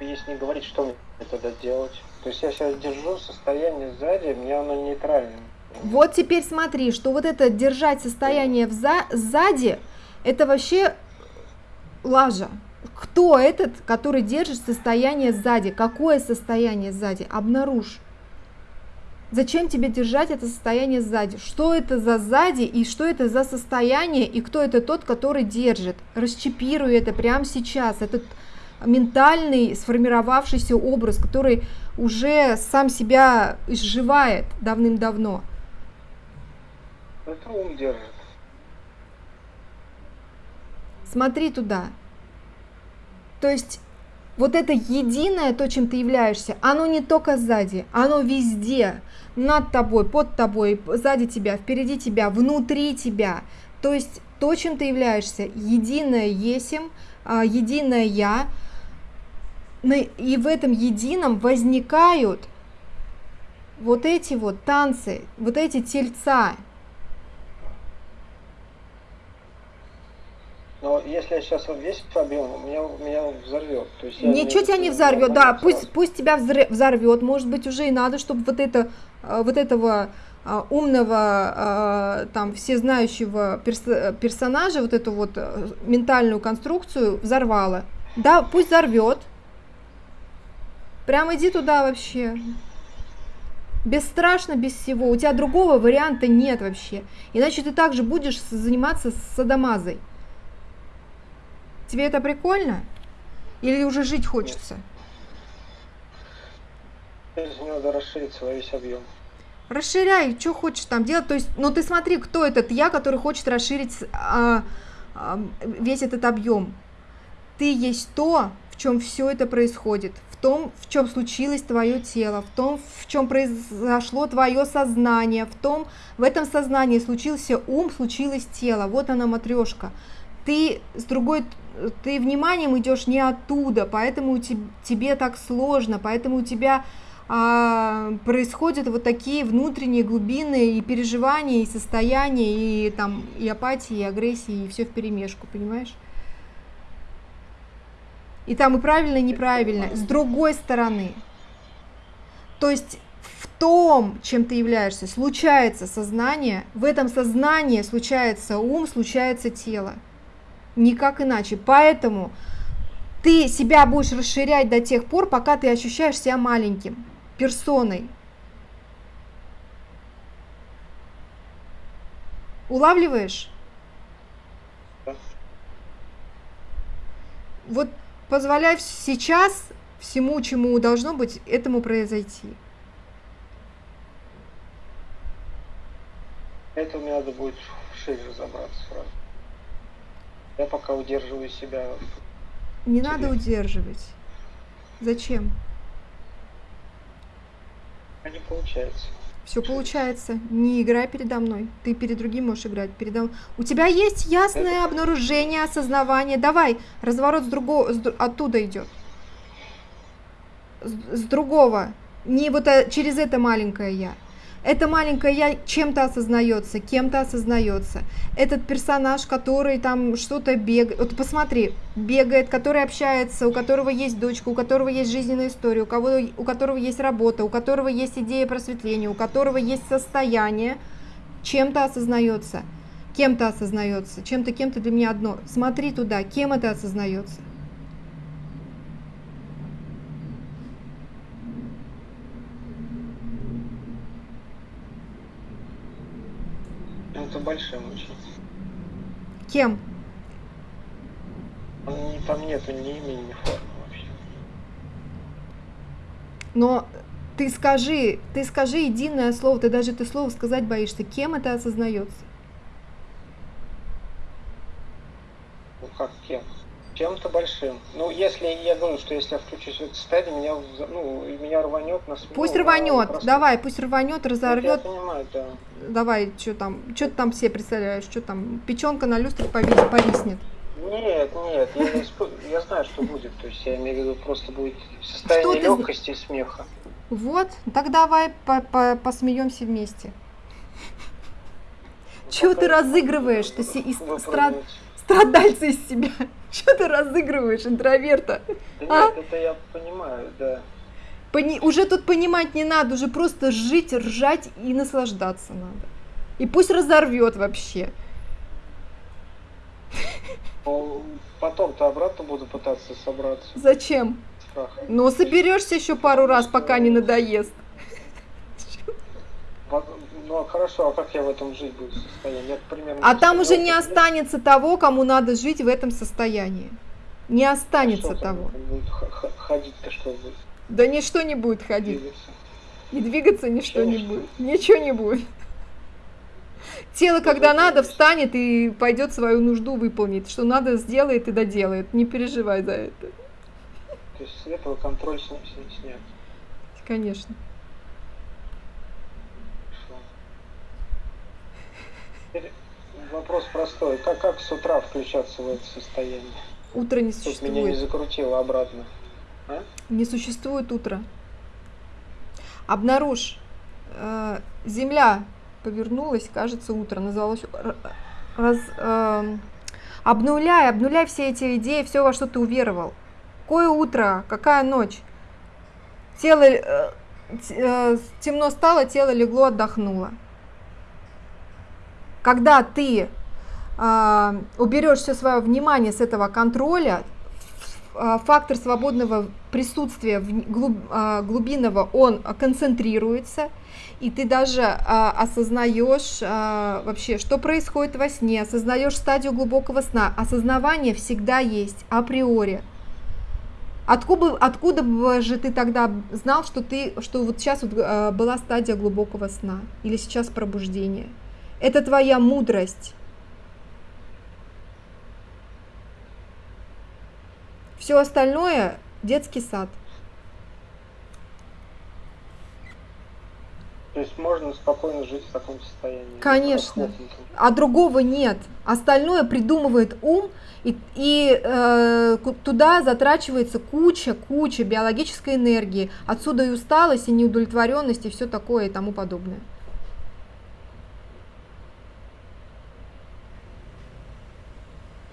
[SPEAKER 2] Если не говорить, что мне тогда делать? То есть я сейчас держу состояние сзади, мне оно нейтральное.
[SPEAKER 1] Вот теперь смотри, что вот это держать состояние вза сзади, это вообще лажа. Кто этот, который держит состояние сзади? Какое состояние сзади? Обнаружь. Зачем тебе держать это состояние сзади? Что это за сзади и что это за состояние и кто это тот, который держит? Расчипируй это прямо сейчас. Этот ментальный сформировавшийся образ, который уже сам себя изживает давным-давно.
[SPEAKER 2] Это ум держит.
[SPEAKER 1] Смотри туда. То есть вот это единое, то, чем ты являешься, оно не только сзади, оно везде, над тобой, под тобой, сзади тебя, впереди тебя, внутри тебя. То есть то, чем ты являешься, единое есим, а, единое я, и в этом едином возникают вот эти вот танцы, вот эти тельца,
[SPEAKER 2] Но если я сейчас весь объем, меня, меня взорвет. То есть
[SPEAKER 1] Ничего тебя не взорвет, да, пусть, пусть тебя взорвет, может быть уже и надо, чтобы вот, это, э, вот этого э, умного, э, там, всезнающего персонажа, вот эту вот ментальную конструкцию взорвало. Да, пусть взорвет. Прям иди туда вообще. Бесстрашно, без всего. У тебя другого варианта нет вообще. Иначе ты также будешь заниматься садомазой. Тебе это прикольно? Или уже жить хочется?
[SPEAKER 2] Надо расширить свой весь объем.
[SPEAKER 1] Расширяй, что хочешь там делать. То есть, ну ты смотри, кто этот я, который хочет расширить а, а, весь этот объем. Ты есть то, в чем все это происходит, том, в чем случилось твое тело, в том, в чем произошло твое сознание, в том, в этом сознании случился ум, случилось тело. Вот она матрешка. Ты с другой ты вниманием идешь не оттуда, поэтому тебе так сложно, поэтому у тебя а, происходят вот такие внутренние глубины и переживания, и состояния, и там и апатии, и агрессии, и все в перемешку, понимаешь? И там и правильно, и неправильно. С другой стороны, то есть в том, чем ты являешься, случается сознание, в этом сознании случается ум, случается тело никак иначе. Поэтому ты себя будешь расширять до тех пор, пока ты ощущаешь себя маленьким, персоной. Улавливаешь? Вот позволяй сейчас всему, чему должно быть, этому произойти.
[SPEAKER 2] Это мне надо будет шире разобраться сразу. Я пока удерживаю себя.
[SPEAKER 1] Не надо удерживать. Зачем?
[SPEAKER 2] А не получается.
[SPEAKER 1] Все получается. Не играй передо мной. Ты перед другим можешь играть. Передо... У тебя есть ясное обнаружение, осознавание. Давай, разворот с другого, с... оттуда идет. С, с другого. Не вот а, через это маленькое я. Это маленькое я чем-то осознается, кем-то осознается. Этот персонаж, который там что-то бегает, вот посмотри, бегает, который общается, у которого есть дочка, у которого есть жизненная история, у, кого, у которого есть работа, у которого есть идея просветления, у которого есть состояние, чем-то осознается, кем-то осознается, чем-то, кем-то для меня одно. Смотри туда, кем это осознается.
[SPEAKER 2] Это большим очень.
[SPEAKER 1] Кем?
[SPEAKER 2] Там нету ни имени, ни формы вообще.
[SPEAKER 1] Но ты скажи, ты скажи единое слово, ты даже это слово сказать боишься. Кем это осознается?
[SPEAKER 2] Ну как кем? Чем-то большим. Ну, если я думаю, что если я включусь в это состояние, меня, ну, меня рванет на смену.
[SPEAKER 1] Пусть рванет, просто... давай, пусть рванет, разорвет.
[SPEAKER 2] Я понимаю, да.
[SPEAKER 1] Давай, что там, что ты там все представляешь, что там, печенка на люстре повиснет.
[SPEAKER 2] Нет, нет, я, не исп... я знаю, что будет. То есть я имею в виду, просто будет состояние что легкости ты... и смеха.
[SPEAKER 1] Вот, так давай по -по посмеемся вместе. Ну, Чего ты разыгрываешь? Ты из страд... страдальца из себя. Что ты разыгрываешь, интроверта?
[SPEAKER 2] Да а? нет, это я понимаю, да.
[SPEAKER 1] Пони... Уже тут понимать не надо, уже просто жить, ржать и наслаждаться надо. И пусть разорвет вообще.
[SPEAKER 2] Потом-то обратно буду пытаться собраться.
[SPEAKER 1] Зачем? Страх. Ну, соберешься еще пару раз, пока не надоест.
[SPEAKER 2] Ну, а хорошо, а как я в этом жить буду состоянии? Я, примерно,
[SPEAKER 1] а там уже не останется того, кому надо жить в этом состоянии. Не останется а того.
[SPEAKER 2] Ходить-то что будет?
[SPEAKER 1] Да ничто не будет ходить. Двигаться. И двигаться ничто не будет. Ничего не будет. Тело, когда надо, встанет и пойдет свою нужду выполнить. Что надо, сделает и доделает. Не переживай за это.
[SPEAKER 2] То есть с этого контроль снят?
[SPEAKER 1] Конечно.
[SPEAKER 2] Вопрос простой. Как, как с утра включаться в это состояние?
[SPEAKER 1] Утро не существует.
[SPEAKER 2] Чтобы меня не закрутило обратно. А?
[SPEAKER 1] Не существует утра. Обнаружь. Э, земля повернулась, кажется, утро. Называлось раз, э, обнуляй, обнуляй все эти идеи, все, во что ты уверовал. Какое утро, какая ночь? Тело, э, э темно стало, тело легло, отдохнуло когда ты э, уберешь все свое внимание с этого контроля, а, фактор свободного присутствия а, глубинного, он концентрируется, и ты даже а, осознаешь а, вообще, что происходит во сне, осознаешь стадию глубокого сна. Осознавание всегда есть априори. Откуда, откуда же ты тогда знал, что ты, что вот сейчас вот, а, была стадия глубокого сна или сейчас пробуждение? Это твоя мудрость. Все остальное детский сад.
[SPEAKER 2] То есть можно спокойно жить в таком состоянии?
[SPEAKER 1] Конечно. А другого нет. Остальное придумывает ум, и, и э, туда затрачивается куча, куча биологической энергии. Отсюда и усталость, и неудовлетворенность, и все такое, и тому подобное.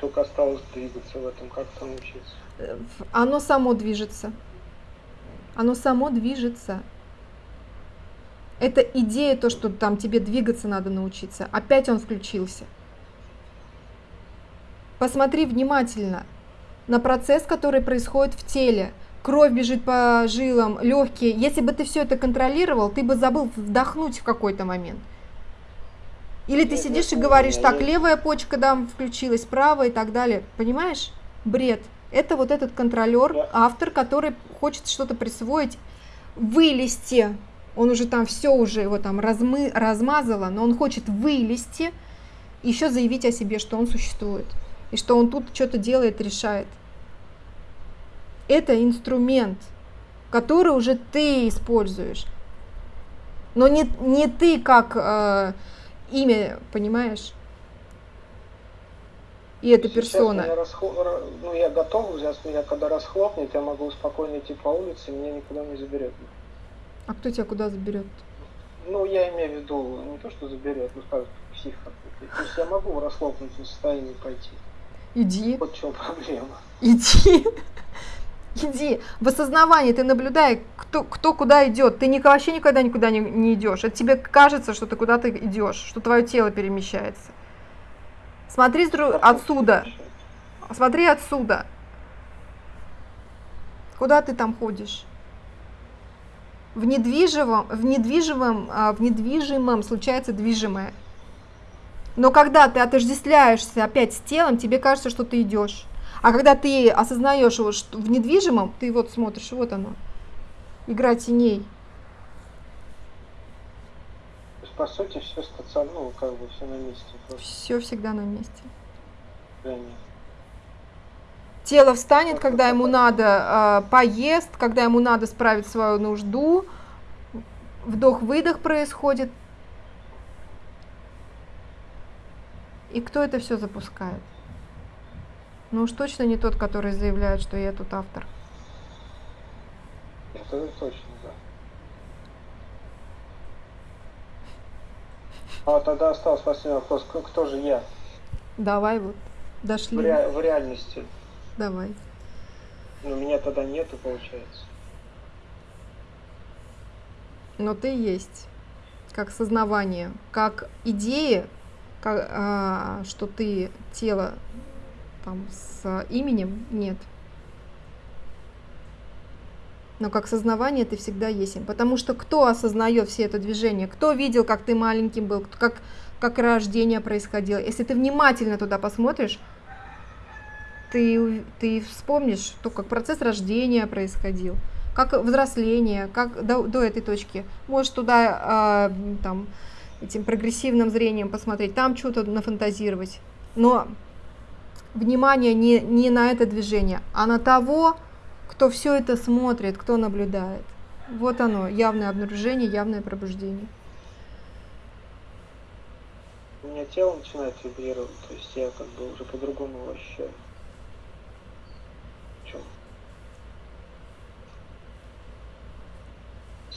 [SPEAKER 2] Только осталось двигаться в этом, как-то научиться.
[SPEAKER 1] Э, оно само движется. Оно само движется. Это идея, то, что там тебе двигаться надо научиться. Опять он включился. Посмотри внимательно на процесс, который происходит в теле. Кровь бежит по жилам, легкие. Если бы ты все это контролировал, ты бы забыл вдохнуть в какой-то момент. Или ты сидишь и говоришь, так, левая почка да, включилась, правая и так далее. Понимаешь? Бред. Это вот этот контролер, автор, который хочет что-то присвоить, вылезти он уже там все уже его там размы, размазало, но он хочет вылезти, еще заявить о себе, что он существует, и что он тут что-то делает, решает. Это инструмент, который уже ты используешь, но не, не ты как э, имя, понимаешь? И эта персона.
[SPEAKER 2] Меня расхлоп... Ну, я готов, сейчас меня когда расхлопнет, я могу спокойно идти по улице, меня никуда не заберет.
[SPEAKER 1] А кто тебя куда заберет?
[SPEAKER 2] Ну, я имею в виду не то, что заберет, ну, скажет, псих То есть я могу в расхлопнутом состоянии пойти.
[SPEAKER 1] Иди.
[SPEAKER 2] Вот в чем проблема.
[SPEAKER 1] Иди. Иди. В осознавании ты наблюдай, кто, кто куда идет. Ты вообще никогда никуда не, не идешь. Это тебе кажется, что ты куда-то идешь, что твое тело перемещается. Смотри отсюда. Смотри отсюда. Куда ты там ходишь? в недвижимом, в недвижимом, а, в недвижимом случается движимое. Но когда ты отождествляешься опять с телом, тебе кажется, что ты идешь. А когда ты осознаешь его что в недвижимом, ты вот смотришь, вот оно, игра теней.
[SPEAKER 2] То есть, по сути, все стационарно, ну, как бы все на месте.
[SPEAKER 1] Просто. Все всегда на месте.
[SPEAKER 2] Да, нет.
[SPEAKER 1] Тело встанет, когда ему надо, э, поест, когда ему надо справить свою нужду. Вдох-выдох происходит. И кто это все запускает? Ну уж точно не тот, который заявляет, что я тут автор.
[SPEAKER 2] Это точно, да. А тогда остался последний вопрос. Кто же я?
[SPEAKER 1] Давай вот, дошли. В,
[SPEAKER 2] ре в реальности.
[SPEAKER 1] Давай.
[SPEAKER 2] Но меня тогда нету, получается.
[SPEAKER 1] Но ты есть. Как сознавание, как идея, как, а, что ты тело там с именем, нет. Но как сознавание ты всегда есть. Потому что кто осознает все это движение? Кто видел, как ты маленьким был, как, как рождение происходило? Если ты внимательно туда посмотришь, ты, ты вспомнишь, то, как процесс рождения происходил, как взросление, как до, до этой точки. Можешь туда э, там, этим прогрессивным зрением посмотреть, там что-то нафантазировать. Но внимание не, не на это движение, а на того, кто все это смотрит, кто наблюдает. Вот оно, явное обнаружение, явное пробуждение.
[SPEAKER 2] У меня тело начинает вибрировать, то есть я как бы уже по-другому его ощущаю.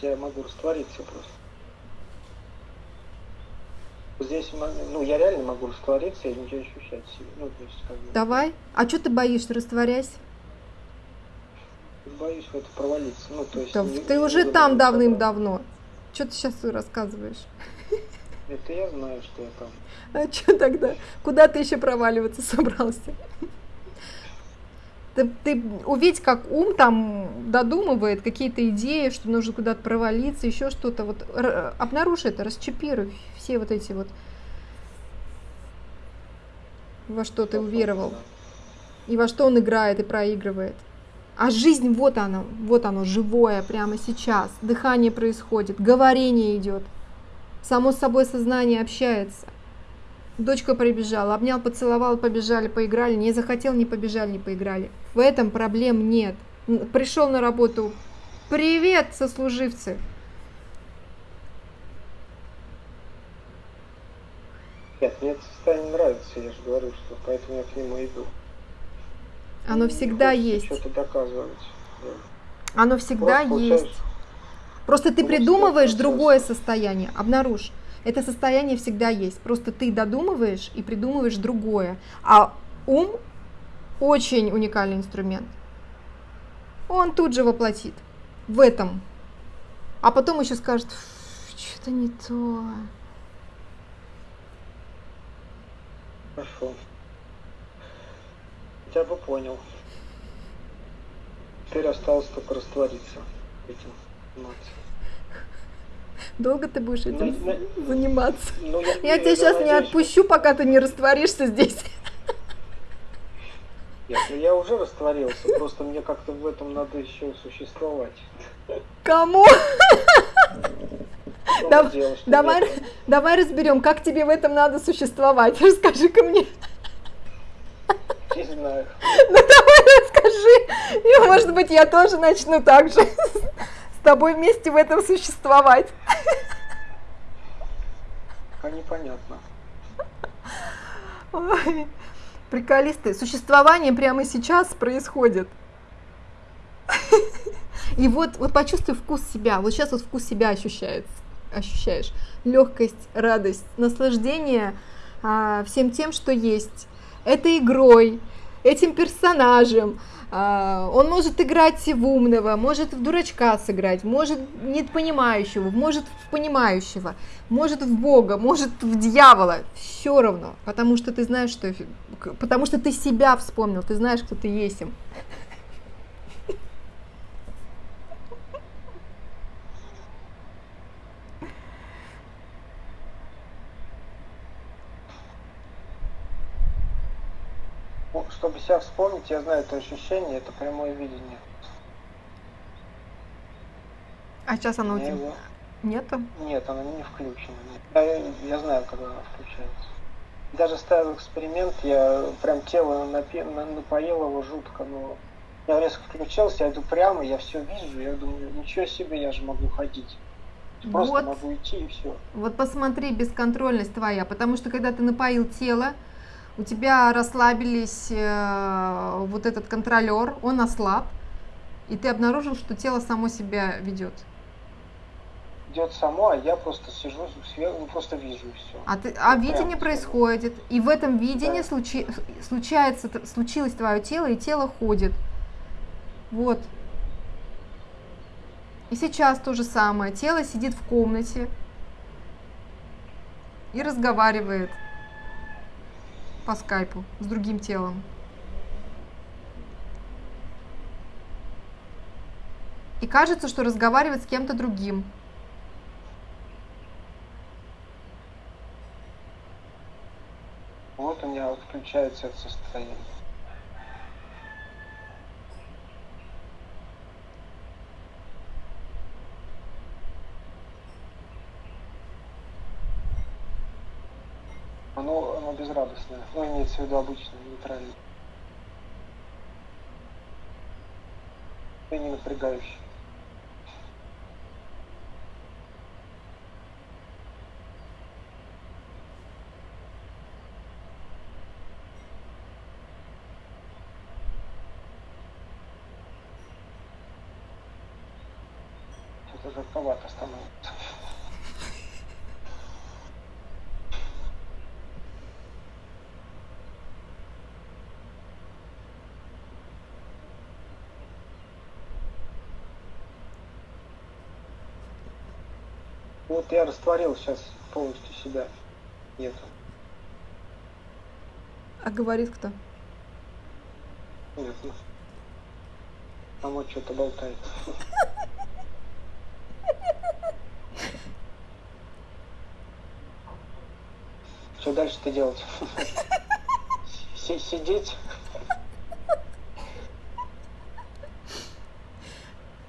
[SPEAKER 2] я могу раствориться просто. Здесь, ну, я реально могу раствориться и ничего ощущать себе. Ну, то есть, как бы...
[SPEAKER 1] Давай. А что ты боишься, растворясь?
[SPEAKER 2] Боюсь в это провалиться. Ну, то есть,
[SPEAKER 1] да, не, ты не уже там давным-давно. Что ты сейчас рассказываешь?
[SPEAKER 2] Это я знаю, что я там.
[SPEAKER 1] А что тогда? Куда ты еще проваливаться собрался? Ты, ты увидь, как ум там додумывает какие-то идеи, что нужно куда-то провалиться, еще что-то. Вот обнаружи это, расчепируй все вот эти вот во что ты уверовал, и во что он играет и проигрывает. А жизнь вот она, вот оно, живое, прямо сейчас. Дыхание происходит, говорение идет. Само собой сознание общается. Дочка прибежала, обнял, поцеловал, побежали, поиграли. Не захотел, не побежали, не поиграли. В этом проблем нет. Пришел на работу. Привет, сослуживцы.
[SPEAKER 2] Нет, мне это состояние нравится, я же говорю, что поэтому я к нему иду.
[SPEAKER 1] Оно всегда есть.
[SPEAKER 2] Что-то доказывать.
[SPEAKER 1] Да. Оно всегда Просто есть. Просто ты придумываешь другое состояние. Обнаружь. Это состояние всегда есть. Просто ты додумываешь и придумываешь другое. А ум очень уникальный инструмент. Он тут же воплотит в этом. А потом еще скажет, что-то не то.
[SPEAKER 2] Хорошо. Я бы понял. Теперь осталось только раствориться этим. Заниматься.
[SPEAKER 1] Долго ты будешь этим на, на, заниматься? Ну, я, я тебя сейчас надеюсь, не отпущу, пока ты не растворишься здесь.
[SPEAKER 2] Нет, ну я уже растворился, просто мне как-то в этом надо еще существовать.
[SPEAKER 1] Кому? Давай, давай разберем, как тебе в этом надо существовать. Расскажи-ка мне.
[SPEAKER 2] Не знаю.
[SPEAKER 1] Ну давай расскажи. И может быть я тоже начну так же с тобой вместе в этом существовать.
[SPEAKER 2] А непонятно.
[SPEAKER 1] Ой, приколисты. Существование прямо сейчас происходит. И вот, вот почувствуй вкус себя. Вот сейчас вот вкус себя ощущается ощущаешь легкость, радость, наслаждение а, всем тем, что есть. Этой игрой, этим персонажем. А, он может играть в умного, может в дурачка сыграть, может нет понимающего, может в понимающего, может в Бога, может в дьявола. Все равно, потому что ты знаешь, что... Потому что ты себя вспомнил, ты знаешь, кто ты есть.
[SPEAKER 2] Чтобы себя вспомнить, я знаю это ощущение, это прямое видение.
[SPEAKER 1] А сейчас оно у тебя
[SPEAKER 2] его...
[SPEAKER 1] нету?
[SPEAKER 2] Нет, оно не включено. Я, я знаю, когда оно включается. Даже ставил эксперимент, я прям тело напи... напоил его жутко, но я резко включился, я иду прямо, я все вижу, я думаю, ничего себе, я же могу ходить. Просто вот, могу идти и все.
[SPEAKER 1] Вот посмотри, бесконтрольность твоя, потому что когда ты напоил тело, у тебя расслабились э, вот этот контролер, он ослаб, и ты обнаружил, что тело само себя ведет.
[SPEAKER 2] Идет само, а я просто сижу сверху, ну, просто вижу все.
[SPEAKER 1] А, ты, а видение происходит, и в этом видении да. случи, случается, случилось твое тело, и тело ходит. Вот. И сейчас то же самое. Тело сидит в комнате и разговаривает по скайпу с другим телом. И кажется, что разговаривает с кем-то другим.
[SPEAKER 2] Вот у меня включается это состояние. Оно, оно безрадостное. Ну, имеется в виду обычное, нейтральное. И не напрягающее. Это жарковато становится. Вот я растворил сейчас полностью себя. Нету.
[SPEAKER 1] А говорит кто?
[SPEAKER 2] Нет, ну, Мама что-то болтает. Что дальше-то делать? Сидеть?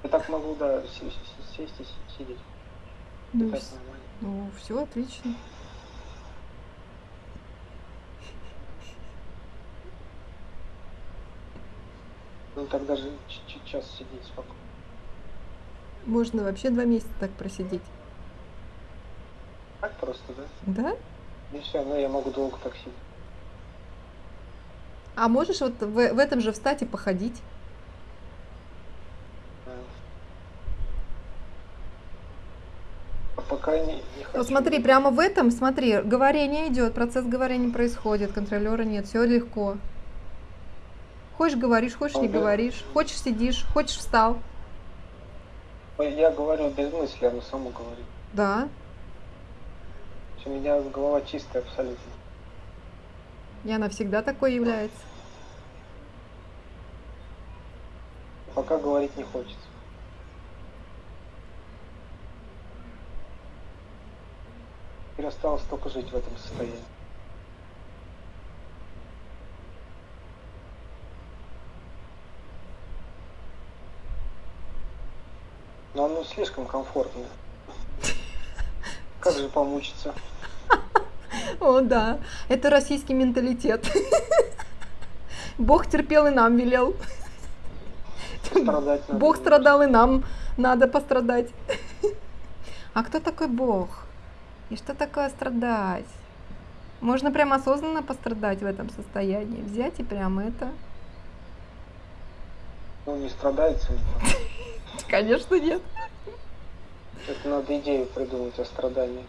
[SPEAKER 2] Я так могу, да, сесть и сидеть.
[SPEAKER 1] Ну, ну все отлично.
[SPEAKER 2] Ну так даже час сидеть спокойно.
[SPEAKER 1] Можно вообще два месяца так просидеть.
[SPEAKER 2] Так просто, да?
[SPEAKER 1] Да?
[SPEAKER 2] И все, ну я могу долго так сидеть.
[SPEAKER 1] А можешь вот в, в этом же встать и походить?
[SPEAKER 2] А пока не, не хочу.
[SPEAKER 1] Вот смотри, прямо в этом, смотри, говорение идет, процесс говорения происходит, контролера нет, все легко. Хочешь говоришь, хочешь не говоришь, хочешь сидишь, хочешь встал.
[SPEAKER 2] Я говорю без мысли, оно само говорит.
[SPEAKER 1] Да.
[SPEAKER 2] У меня голова чистая абсолютно.
[SPEAKER 1] И она всегда такой является.
[SPEAKER 2] Пока говорить не хочется. Теперь осталось только жить в этом состоянии. Но оно слишком комфортно. Как же помучиться?
[SPEAKER 1] О, да. Это российский менталитет. Бог терпел и нам велел. Бог страдал и нам надо пострадать. А кто такой Бог? И что такое страдать? Можно прям осознанно пострадать в этом состоянии. Взять и прямо это.
[SPEAKER 2] Ну, не страдается.
[SPEAKER 1] Конечно, нет.
[SPEAKER 2] Это надо идею придумать о страдании.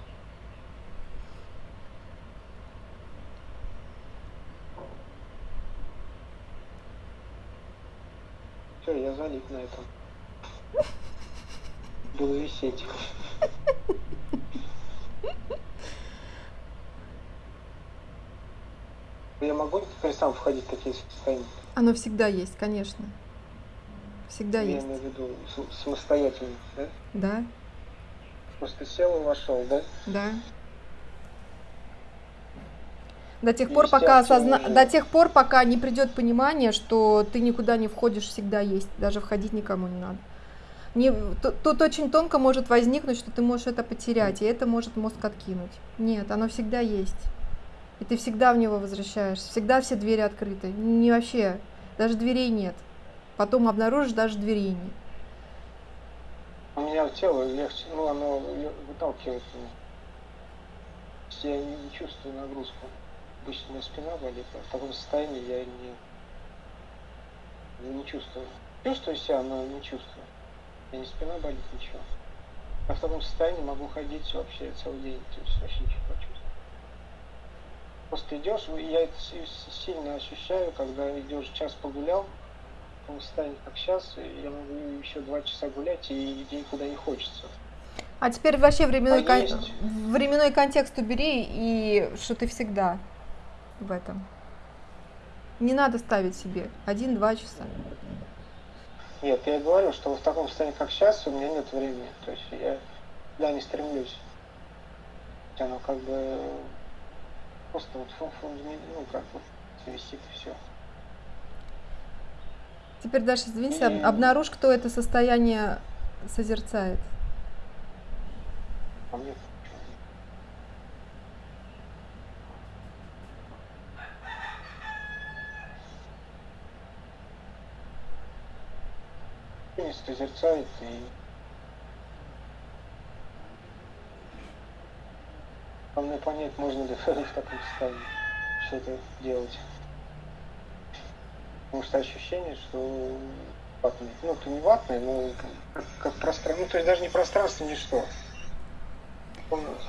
[SPEAKER 2] Все, я залип на этом. Буду висеть. Я могу теперь сам входить в такие состояния?
[SPEAKER 1] Оно всегда есть, конечно. Всегда
[SPEAKER 2] я
[SPEAKER 1] есть.
[SPEAKER 2] имею в виду самостоятельно, да?
[SPEAKER 1] Да.
[SPEAKER 2] Просто сел и вошел, да?
[SPEAKER 1] Да. До тех пор, пока осозна... до тех пор, пока не придет понимание, что ты никуда не входишь, всегда есть, даже входить никому не надо. Не, тут, тут очень тонко может возникнуть, что ты можешь это потерять, и это может мозг откинуть. Нет, оно всегда есть. И ты всегда в него возвращаешься, всегда все двери открыты. Не вообще, даже дверей нет. Потом обнаружишь, даже дверей нет.
[SPEAKER 2] У меня тело легче, ну оно выталкивает меня. Я не, чувствую нагрузку. Обычно меня спина болит, а в таком состоянии я не, не чувствую. Чувствую себя, но не чувствую. Я не спина болит, ничего. А в таком состоянии могу ходить вообще целый день, то есть вообще ничего чувствую. Просто идешь, я это сильно ощущаю, когда идешь час погулял, таком состоянии, как сейчас, я могу еще два часа гулять и никуда не хочется.
[SPEAKER 1] А теперь вообще временной, а кон... временной контекст убери, и что ты всегда в этом. Не надо ставить себе один-два часа.
[SPEAKER 2] Нет, я говорю, что в таком состоянии, как сейчас, у меня нет времени. То есть я да, не стремлюсь. Оно как бы просто вот ну как вот висит и все.
[SPEAKER 1] Теперь, Даша, извините, и... обнаружь, кто это состояние созерцает.
[SPEAKER 2] А мне созерцает и Главное понять, можно ли в таком состоянии что-то делать. Потому что ощущение, что ватный. Ну, ты не ватный, но как, как пространство. Ну, то есть даже не пространство, ничто.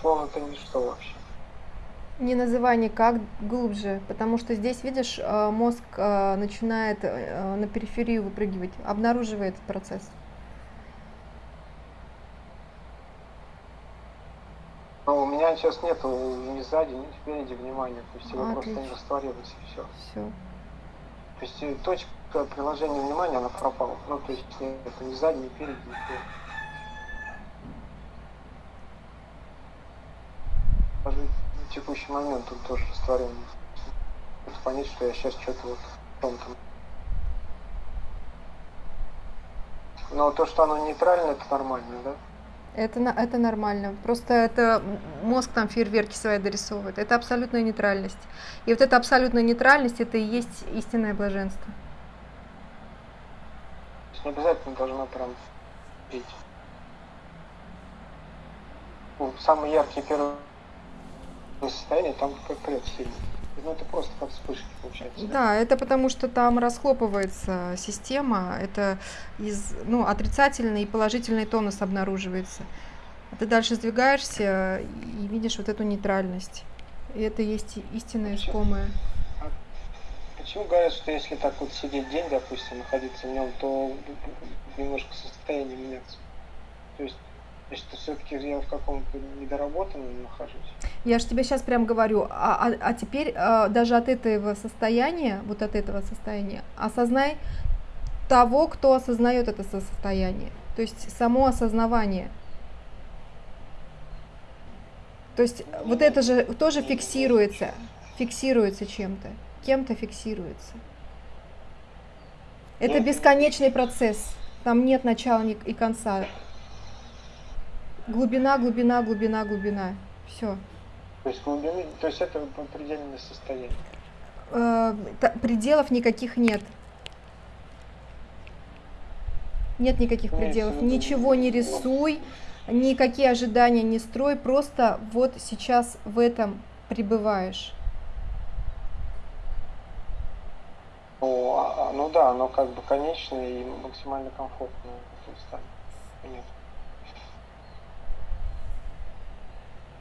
[SPEAKER 2] Словно это ничто вообще.
[SPEAKER 1] Не называй никак глубже, потому что здесь, видишь, э, мозг э, начинает э, на периферию выпрыгивать, обнаруживает этот процесс.
[SPEAKER 2] Но у меня сейчас нету ни сзади, ни спереди внимания, то есть его а, просто не растворилось и все.
[SPEAKER 1] Все.
[SPEAKER 2] То есть э, точка приложения внимания, она пропала. Ну, то есть это не сзади, не перед, не Даже в текущий момент он тоже растворен. Понять, что я сейчас что-то вот в том-то. Но то, что оно нейтрально, это нормально, да?
[SPEAKER 1] Это, это нормально. Просто это мозг там фейерверки свои дорисовывает. Это абсолютная нейтральность. И вот эта абсолютная нейтральность, это и есть истинное блаженство.
[SPEAKER 2] Не обязательно должна прям пить. Ну, самый яркий первый состояние, там как прет сильный. Ну, это просто как вспышки получается.
[SPEAKER 1] Да, это потому что там расхлопывается система, это из, ну, отрицательный и положительный тонус обнаруживается. А ты дальше сдвигаешься и видишь вот эту нейтральность. И это есть истинное искомое.
[SPEAKER 2] А почему говорят, что если так вот сидеть день, допустим, находиться в нем, то немножко состояние меняется? То есть что все-таки я в каком-то недоработанном нахожусь.
[SPEAKER 1] Я же тебе сейчас прям говорю, а, а, а теперь а, даже от этого состояния, вот от этого состояния, осознай того, кто осознает это состояние. То есть само осознавание. То есть не, вот это же тоже не, фиксируется, фиксируется чем-то, кем-то фиксируется. Это бесконечный процесс. Там нет начала и конца. Глубина, глубина, глубина, глубина. Все.
[SPEAKER 2] То есть глубины, то есть это предельное состояние.
[SPEAKER 1] Э, пределов никаких нет. Нет никаких нет, пределов. Нет, Ничего не рисуй, никакие ожидания не строй, просто вот сейчас в этом пребываешь.
[SPEAKER 2] Ну, а, ну да, оно как бы конечное и максимально комфортное. Понятно.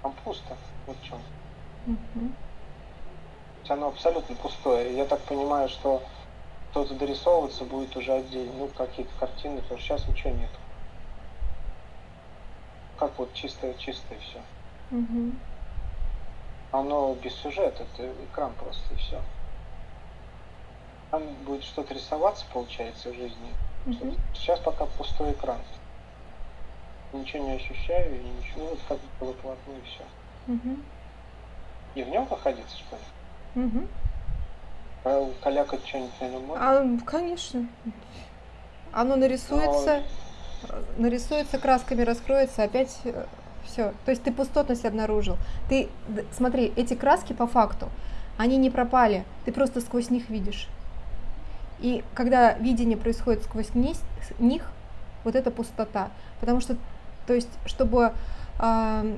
[SPEAKER 2] Там пусто. Вот в чем. Угу. Оно абсолютно пустое. Я так понимаю, что что-то дорисовываться будет уже отдельно. Ну, какие-то картины, потому что сейчас ничего нет. Как вот чистое-чистое все. Угу. Оно без сюжета, это экран просто и все. Там будет что-то рисоваться, получается, в жизни. Угу. Сейчас пока пустой экран ничего не ощущаю, и ничего, вот как было плотно, и все. Угу. И в нем находиться, что ли? Угу. А калякать что-нибудь на нем можно?
[SPEAKER 1] А, конечно. Оно нарисуется, Но... нарисуется красками, раскроется, опять э, все. То есть ты пустотность обнаружил. Ты, смотри, эти краски по факту, они не пропали, ты просто сквозь них видишь. И когда видение происходит сквозь них, вот это пустота. Потому что то есть, чтобы э,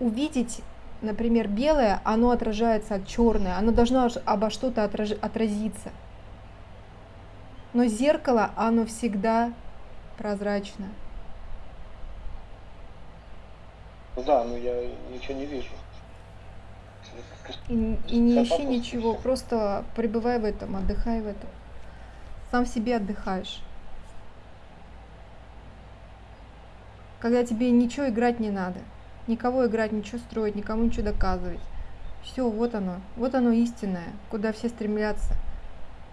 [SPEAKER 1] увидеть, например, белое, оно отражается от черное, оно должно обо что-то отраж, отразиться. Но зеркало, оно всегда прозрачно.
[SPEAKER 2] Да, но я ничего не вижу.
[SPEAKER 1] И, и не ищи ничего, просто пребывай в этом, отдыхай в этом. Сам себе отдыхаешь. Когда тебе ничего играть не надо, никого играть, ничего строить, никому ничего доказывать. Все, вот оно, вот оно истинное, куда все стремятся,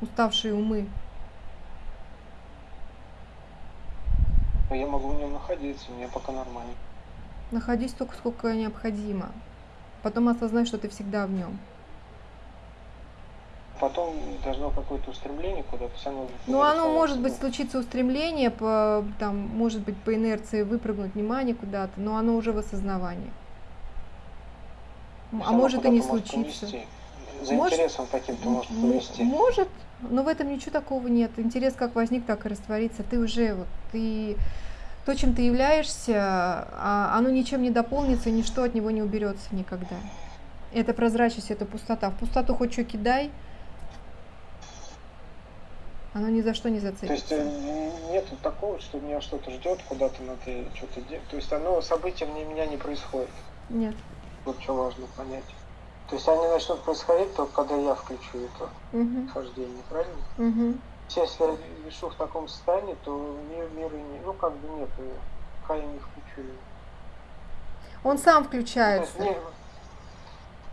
[SPEAKER 1] уставшие умы.
[SPEAKER 2] Я могу в нем находиться, мне пока нормально.
[SPEAKER 1] Находись столько, сколько необходимо. Потом осознай, что ты всегда в нем
[SPEAKER 2] потом должно какое-то устремление куда-то само.
[SPEAKER 1] Ну, оно может быть случиться устремление, по, там, может быть по инерции выпрыгнуть внимание куда-то, но оно уже в осознавании. А может и не случиться.
[SPEAKER 2] За может, интересом каким-то может повести.
[SPEAKER 1] Может, но в этом ничего такого нет. Интерес как возник, так и растворится. Ты уже вот ты то, чем ты являешься, а оно ничем не дополнится, ничто от него не уберется никогда. Это прозрачность, это пустота. В пустоту хоть что кидай, оно ни за что не зацепится.
[SPEAKER 2] То есть э, нет такого, что меня что-то ждет, куда-то надо что-то делать. То есть оно события мне меня не происходит.
[SPEAKER 1] Нет.
[SPEAKER 2] Вот что важно понять. То есть они начнут происходить только когда я включу это угу. хождение, правильно? Угу. Если я вешу в таком состоянии, то мир, мир и не, ну как бы нет, пока я не включу
[SPEAKER 1] Он сам включается. Ну, есть,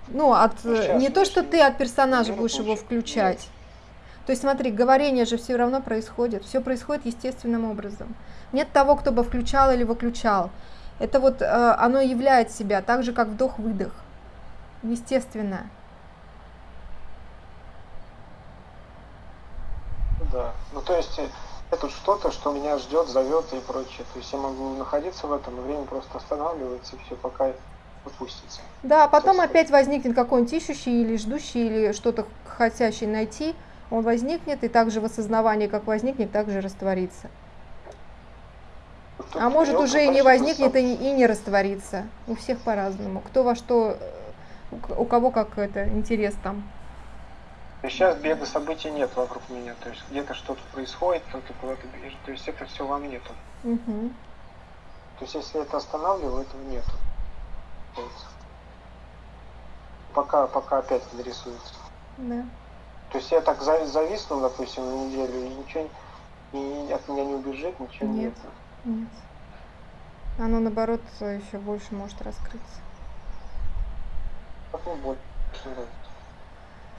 [SPEAKER 1] ну от ну, сейчас, не то, что ты от персонажа будешь его включать. Нет То есть смотри, говорение же все равно происходит, все происходит естественным образом. Нет того, кто бы включал или выключал. Это вот э, оно являет себя так же, как вдох-выдох. Естественно.
[SPEAKER 2] Да. Ну то есть э, это что-то, что меня ждет, зовет и прочее. То есть я могу находиться в этом, и время просто останавливается, и все, пока опустится.
[SPEAKER 1] Да, а потом опять возникнет какой-нибудь ищущий или ждущий, или что-то хотящий найти. Он возникнет, и также в осознавании, как возникнет, также растворится. А может уже и не возникнет, и, и не растворится. У всех по-разному. Кто во что, у кого как это интерес там.
[SPEAKER 2] Сейчас бега событий нет вокруг меня. То есть где-то что-то происходит, кто-то куда-то бежит. То есть это все во мне тут. Угу. То есть если это останавливаю, этого нету. Пока, пока опять нарисуется.
[SPEAKER 1] Да.
[SPEAKER 2] То есть я так зависнул, допустим, на неделю, и ничего и от меня не убежит, ничего нет. Нет.
[SPEAKER 1] нет. Оно наоборот еще больше может раскрыться. В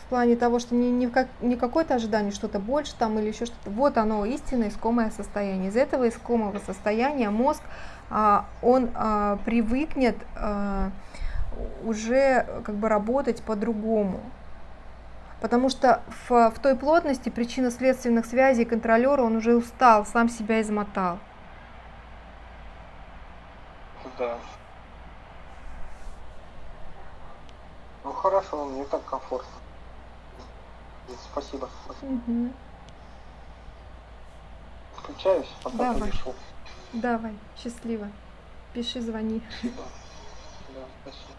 [SPEAKER 1] плане того, что не, не, как, не какое-то ожидание, что-то больше там или еще что-то. Вот оно, истинное искомое состояние. Из этого искомого состояния мозг, а, он а, привыкнет а, уже как бы работать по-другому. Потому что в, в той плотности причинно-следственных связей контролера он уже устал, сам себя измотал.
[SPEAKER 2] Да. Ну хорошо, мне так комфортно. Спасибо. Угу. Включаюсь, пока
[SPEAKER 1] Давай. Давай, счастливо. Пиши, звони.
[SPEAKER 2] Спасибо. Да, спасибо.